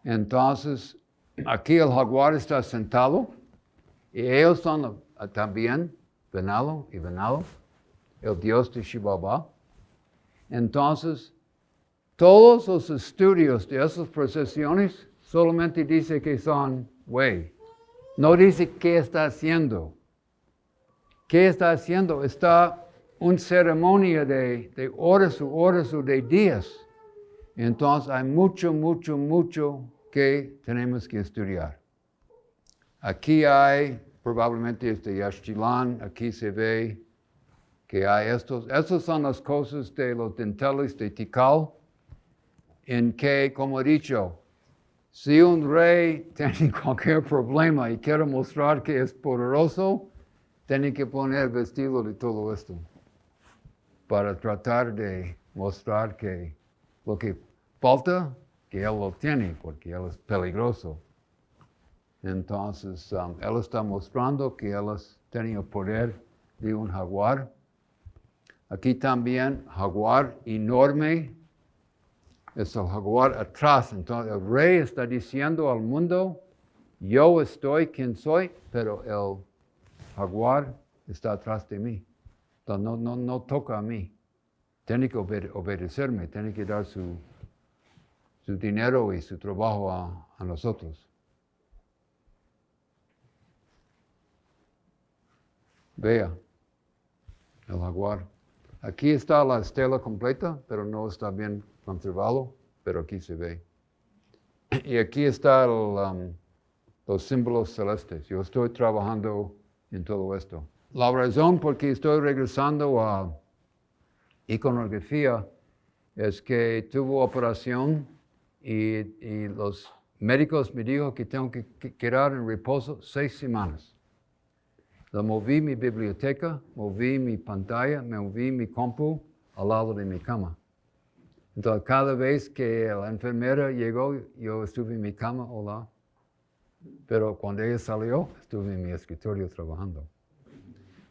Entonces, aquí el jaguar está sentado y ellos son ah, también venado y venado, el dios de Shibaba. Entonces, todos los estudios de esas procesiones solamente dice que son güey. No dice qué está haciendo. ¿Qué está haciendo? Está una ceremonia de, de horas o horas o de días. Entonces hay mucho, mucho, mucho que tenemos que estudiar. Aquí hay, probablemente este Yaxchilán, aquí se ve que hay estos. Estas son las cosas de los denteles de Tikal, en que, como he dicho, si un rey tiene cualquier problema y quiere mostrar que es poderoso, tiene que poner vestido de todo esto para tratar de mostrar que lo que falta, que él lo tiene, porque él es peligroso. Entonces, um, él está mostrando que él el poder de un jaguar. Aquí también, jaguar enorme, es el jaguar atrás. Entonces, el rey está diciendo al mundo, yo estoy quien soy, pero el jaguar está atrás de mí. Entonces, no, no, no toca a mí. Tiene que obedecerme, tiene que dar su, su dinero y su trabajo a, a nosotros. Vea, el jaguar. Aquí está la estela completa, pero no está bien conservado, pero aquí se ve. Y aquí están um, los símbolos celestes. Yo estoy trabajando en todo esto. La razón por que estoy regresando a iconografía es que tuvo operación y, los médicos me dijo que tengo que quedar en reposo seis semanas. Lo moví mi biblioteca, moví mi pantalla, moví mi compu al lado de mi cama. Entonces, cada vez que la enfermera llegó, yo estuve en mi cama, hola. Pero cuando ella salió, estuve en mi escritorio trabajando.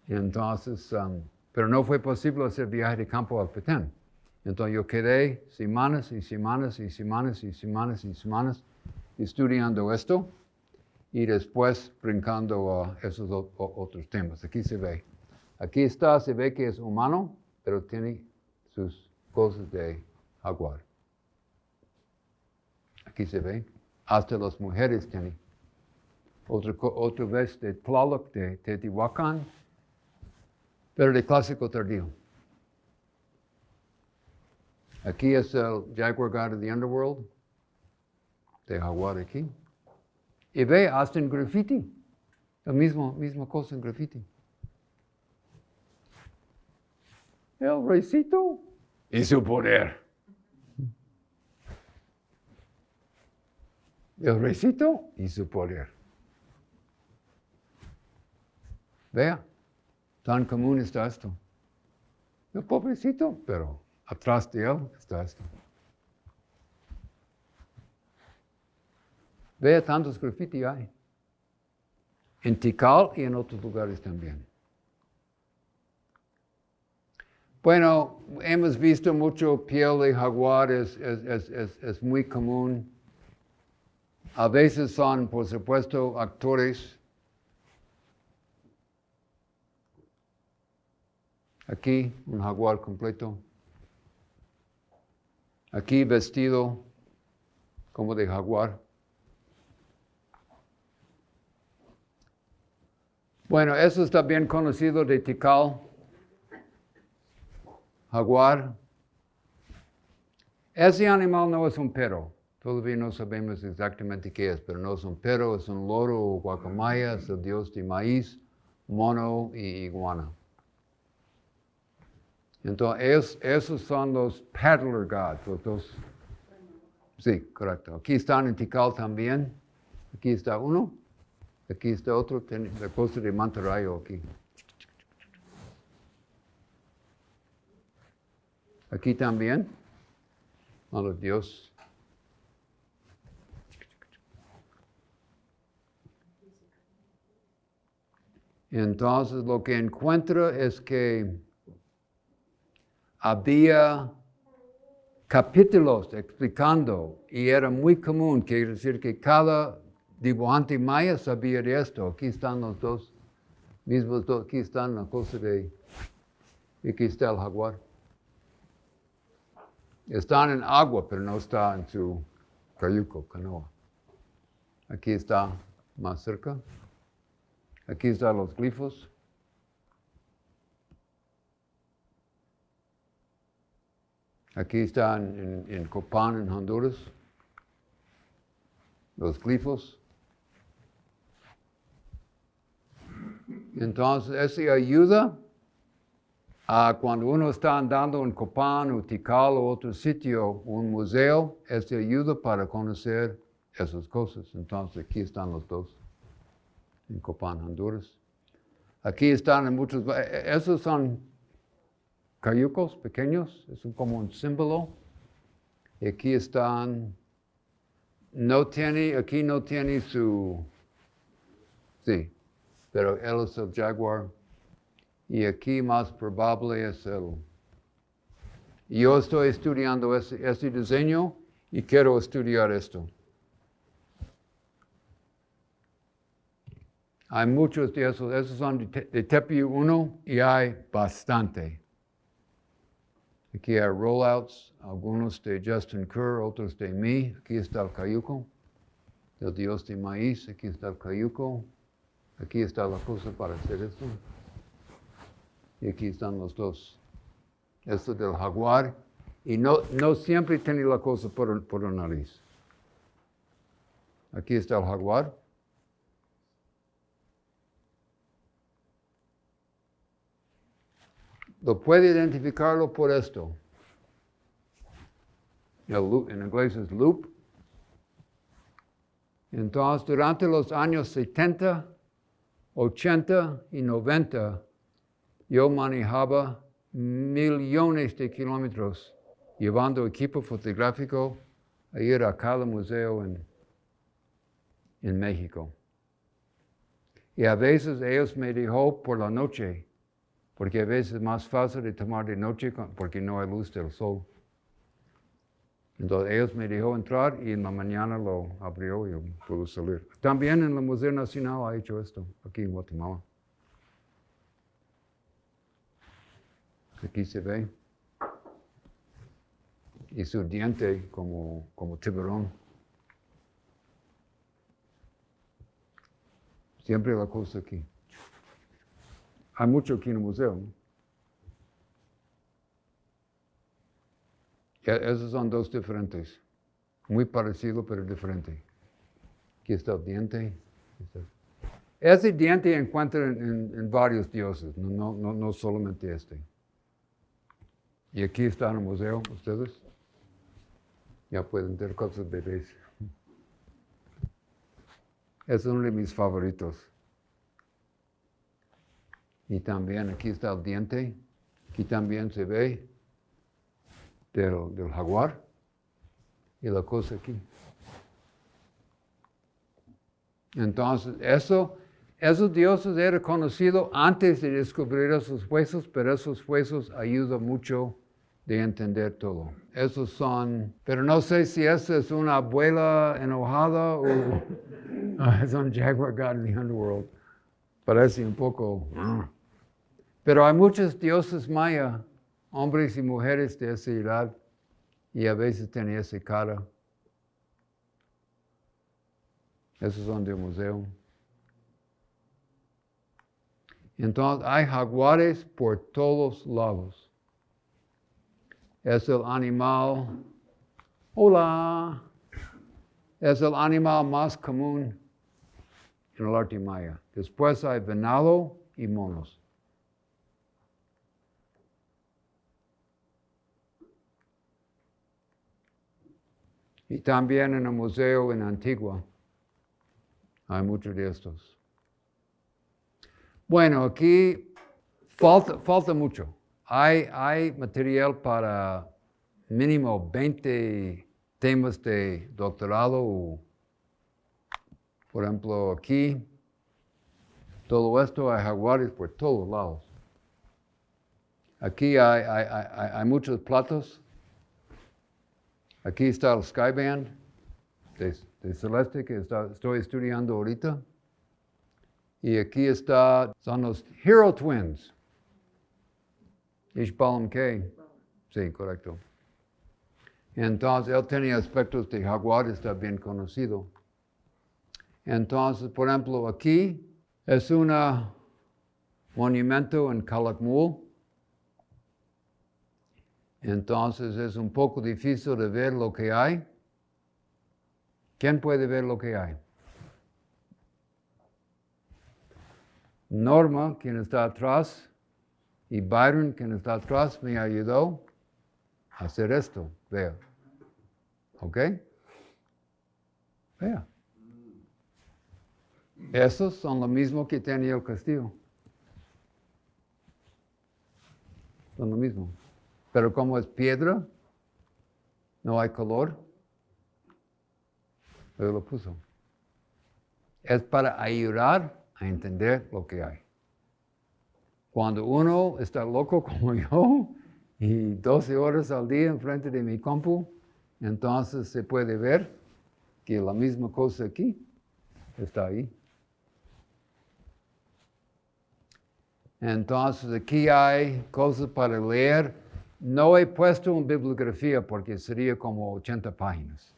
Entonces, um, pero no fue posible hacer viaje de campo al Petén. Entonces yo quedé semanas y semanas y semanas y semanas y semanas estudiando esto y después brincando a esos otros temas. Aquí se ve. Aquí está, se ve que es humano, pero tiene sus cosas de jaguar. Aquí se ve. Hasta las mujeres tienen. Otra, otra vez de Tlaloc, de Teotihuacán, pero de clásico tardío. Aquí es el Jaguar God of the Underworld, de Jaguar aquí. Y ve hasta en graffiti, la misma, misma cosa en graffiti. El reycito y su poder. El reycito y su poder. Vea, Tan común está esto. El pobrecito, pero atrás de él está esto. Vea tantos graffiti hay. En Tikal y en otros lugares también. Bueno, hemos visto mucho piel de jaguar, es, es, muy común. A veces son, por supuesto, actores Aquí un jaguar completo. Aquí vestido como de jaguar. Bueno, eso está bien conocido de Tikal. Jaguar. Ese animal no es un perro. Todavía no sabemos exactamente qué es, pero no es un perro, es un loro o el dios de maíz, mono y iguana. Entonces, esos son los paddler gods, los Sí, correcto. Aquí están en Tikal también. Aquí está uno. Aquí está otro. la costa de Mantarayo aquí. Aquí también. A los dios. Entonces lo que encuentra es que había capítulos explicando y era muy común, quiere decir que cada dibujante maya sabía de esto. Aquí están los dos mismos, dos, aquí están la cosa de, aquí está el jaguar. Están en agua, pero no está en su cayuco, canoa. Aquí está más cerca. Aquí están los glifos. Aquí están en, en Copán, en Honduras, los glifos. Entonces, eso ayuda a cuando uno está andando en Copán o Tikal o otro sitio, un museo, eso ayuda para conocer esas cosas. Entonces, aquí están los dos, en Copán, Honduras. Aquí están en muchos, esos son cayucos pequeños, es como un símbolo. Y aquí están, no tiene, aquí no tiene su, sí, pero él es el jaguar. Y aquí más probable es el, yo estoy estudiando ese, diseño y quiero estudiar esto. Hay muchos de esos, esos son de, de Tepi 1 y hay bastante. Aquí hay rollouts, algunos de Justin Kerr, otros de mí. Aquí está el cayuco, el dios de maíz. Aquí está el cayuco. Aquí está la cosa para hacer esto. Y aquí están los dos. Esto del jaguar. Y no, no siempre tiene la cosa por, por nariz. Aquí está el jaguar. Lo puede identificarlo por esto. en inglés es loop. Entonces, durante los años 70, 80 y 90, yo manejaba millones de kilómetros llevando equipo fotográfico a ir a cada museo en, en México. Y a veces ellos me dijo por la noche, porque a veces es más fácil de tomar de noche porque no hay luz del sol. Entonces ellos me dejó entrar y en la mañana lo abrió y yo pude salir. También en el Museo Nacional ha hecho esto, aquí en Guatemala. Aquí se ve. Y su diente como, como tiburón. Siempre la cosa aquí. Hay mucho aquí en el museo. Esos son dos diferentes. Muy parecido, pero diferente. Aquí está el diente. Ese diente encuentra en, varios dioses, no, no, no, solamente este. Y aquí está en el museo, ustedes. Ya pueden ver cosas bebés. Es uno de mis favoritos. Y también aquí está el diente. Aquí también se ve del, jaguar. Y la cosa aquí. Entonces, eso, esos dioses eran conocidos antes de descubrir esos huesos, pero esos huesos ayudan mucho de entender todo. Esos son, pero no sé si esa es una abuela enojada o es un jaguar god in the underworld. Parece un poco... Pero hay muchos dioses maya, hombres y mujeres de esa edad, y a veces tienen esa cara. Esos son del museo. Entonces hay jaguares por todos lados. Es el animal, hola, es el animal más común en el arte maya. Después hay venado y monos. Y también en el museo en Antigua hay muchos de estos. Bueno, aquí falta, mucho. Hay, material para mínimo 20 temas de doctorado. Por ejemplo, aquí, todo esto hay jaguares por todos lados. Aquí hay muchos platos Aquí está el Skyband de, de Celeste que estoy estudiando ahorita. Y aquí está, son los Hero Twins. Ishbalam K. Sí, correcto. Entonces, él tenía aspectos de jaguar, está bien conocido. Entonces, por ejemplo, aquí es un monumento en Calakmul. Entonces es un poco difícil de ver lo que hay. ¿Quién puede ver lo que hay? Norma, quien está atrás, y Byron, quien está atrás, me ayudó a hacer esto. Vea. ¿Ok? Vea. Esos son lo mismo que tenía el castillo. Son lo mismo. Pero como es piedra, no hay color. Pero lo puso. Es para ayudar a entender lo que hay. Cuando uno está loco como yo y 12 horas al día enfrente de mi compu, entonces se puede ver que la misma cosa aquí está ahí. Entonces aquí hay cosas para leer. No he puesto una bibliografía porque sería como 80 páginas.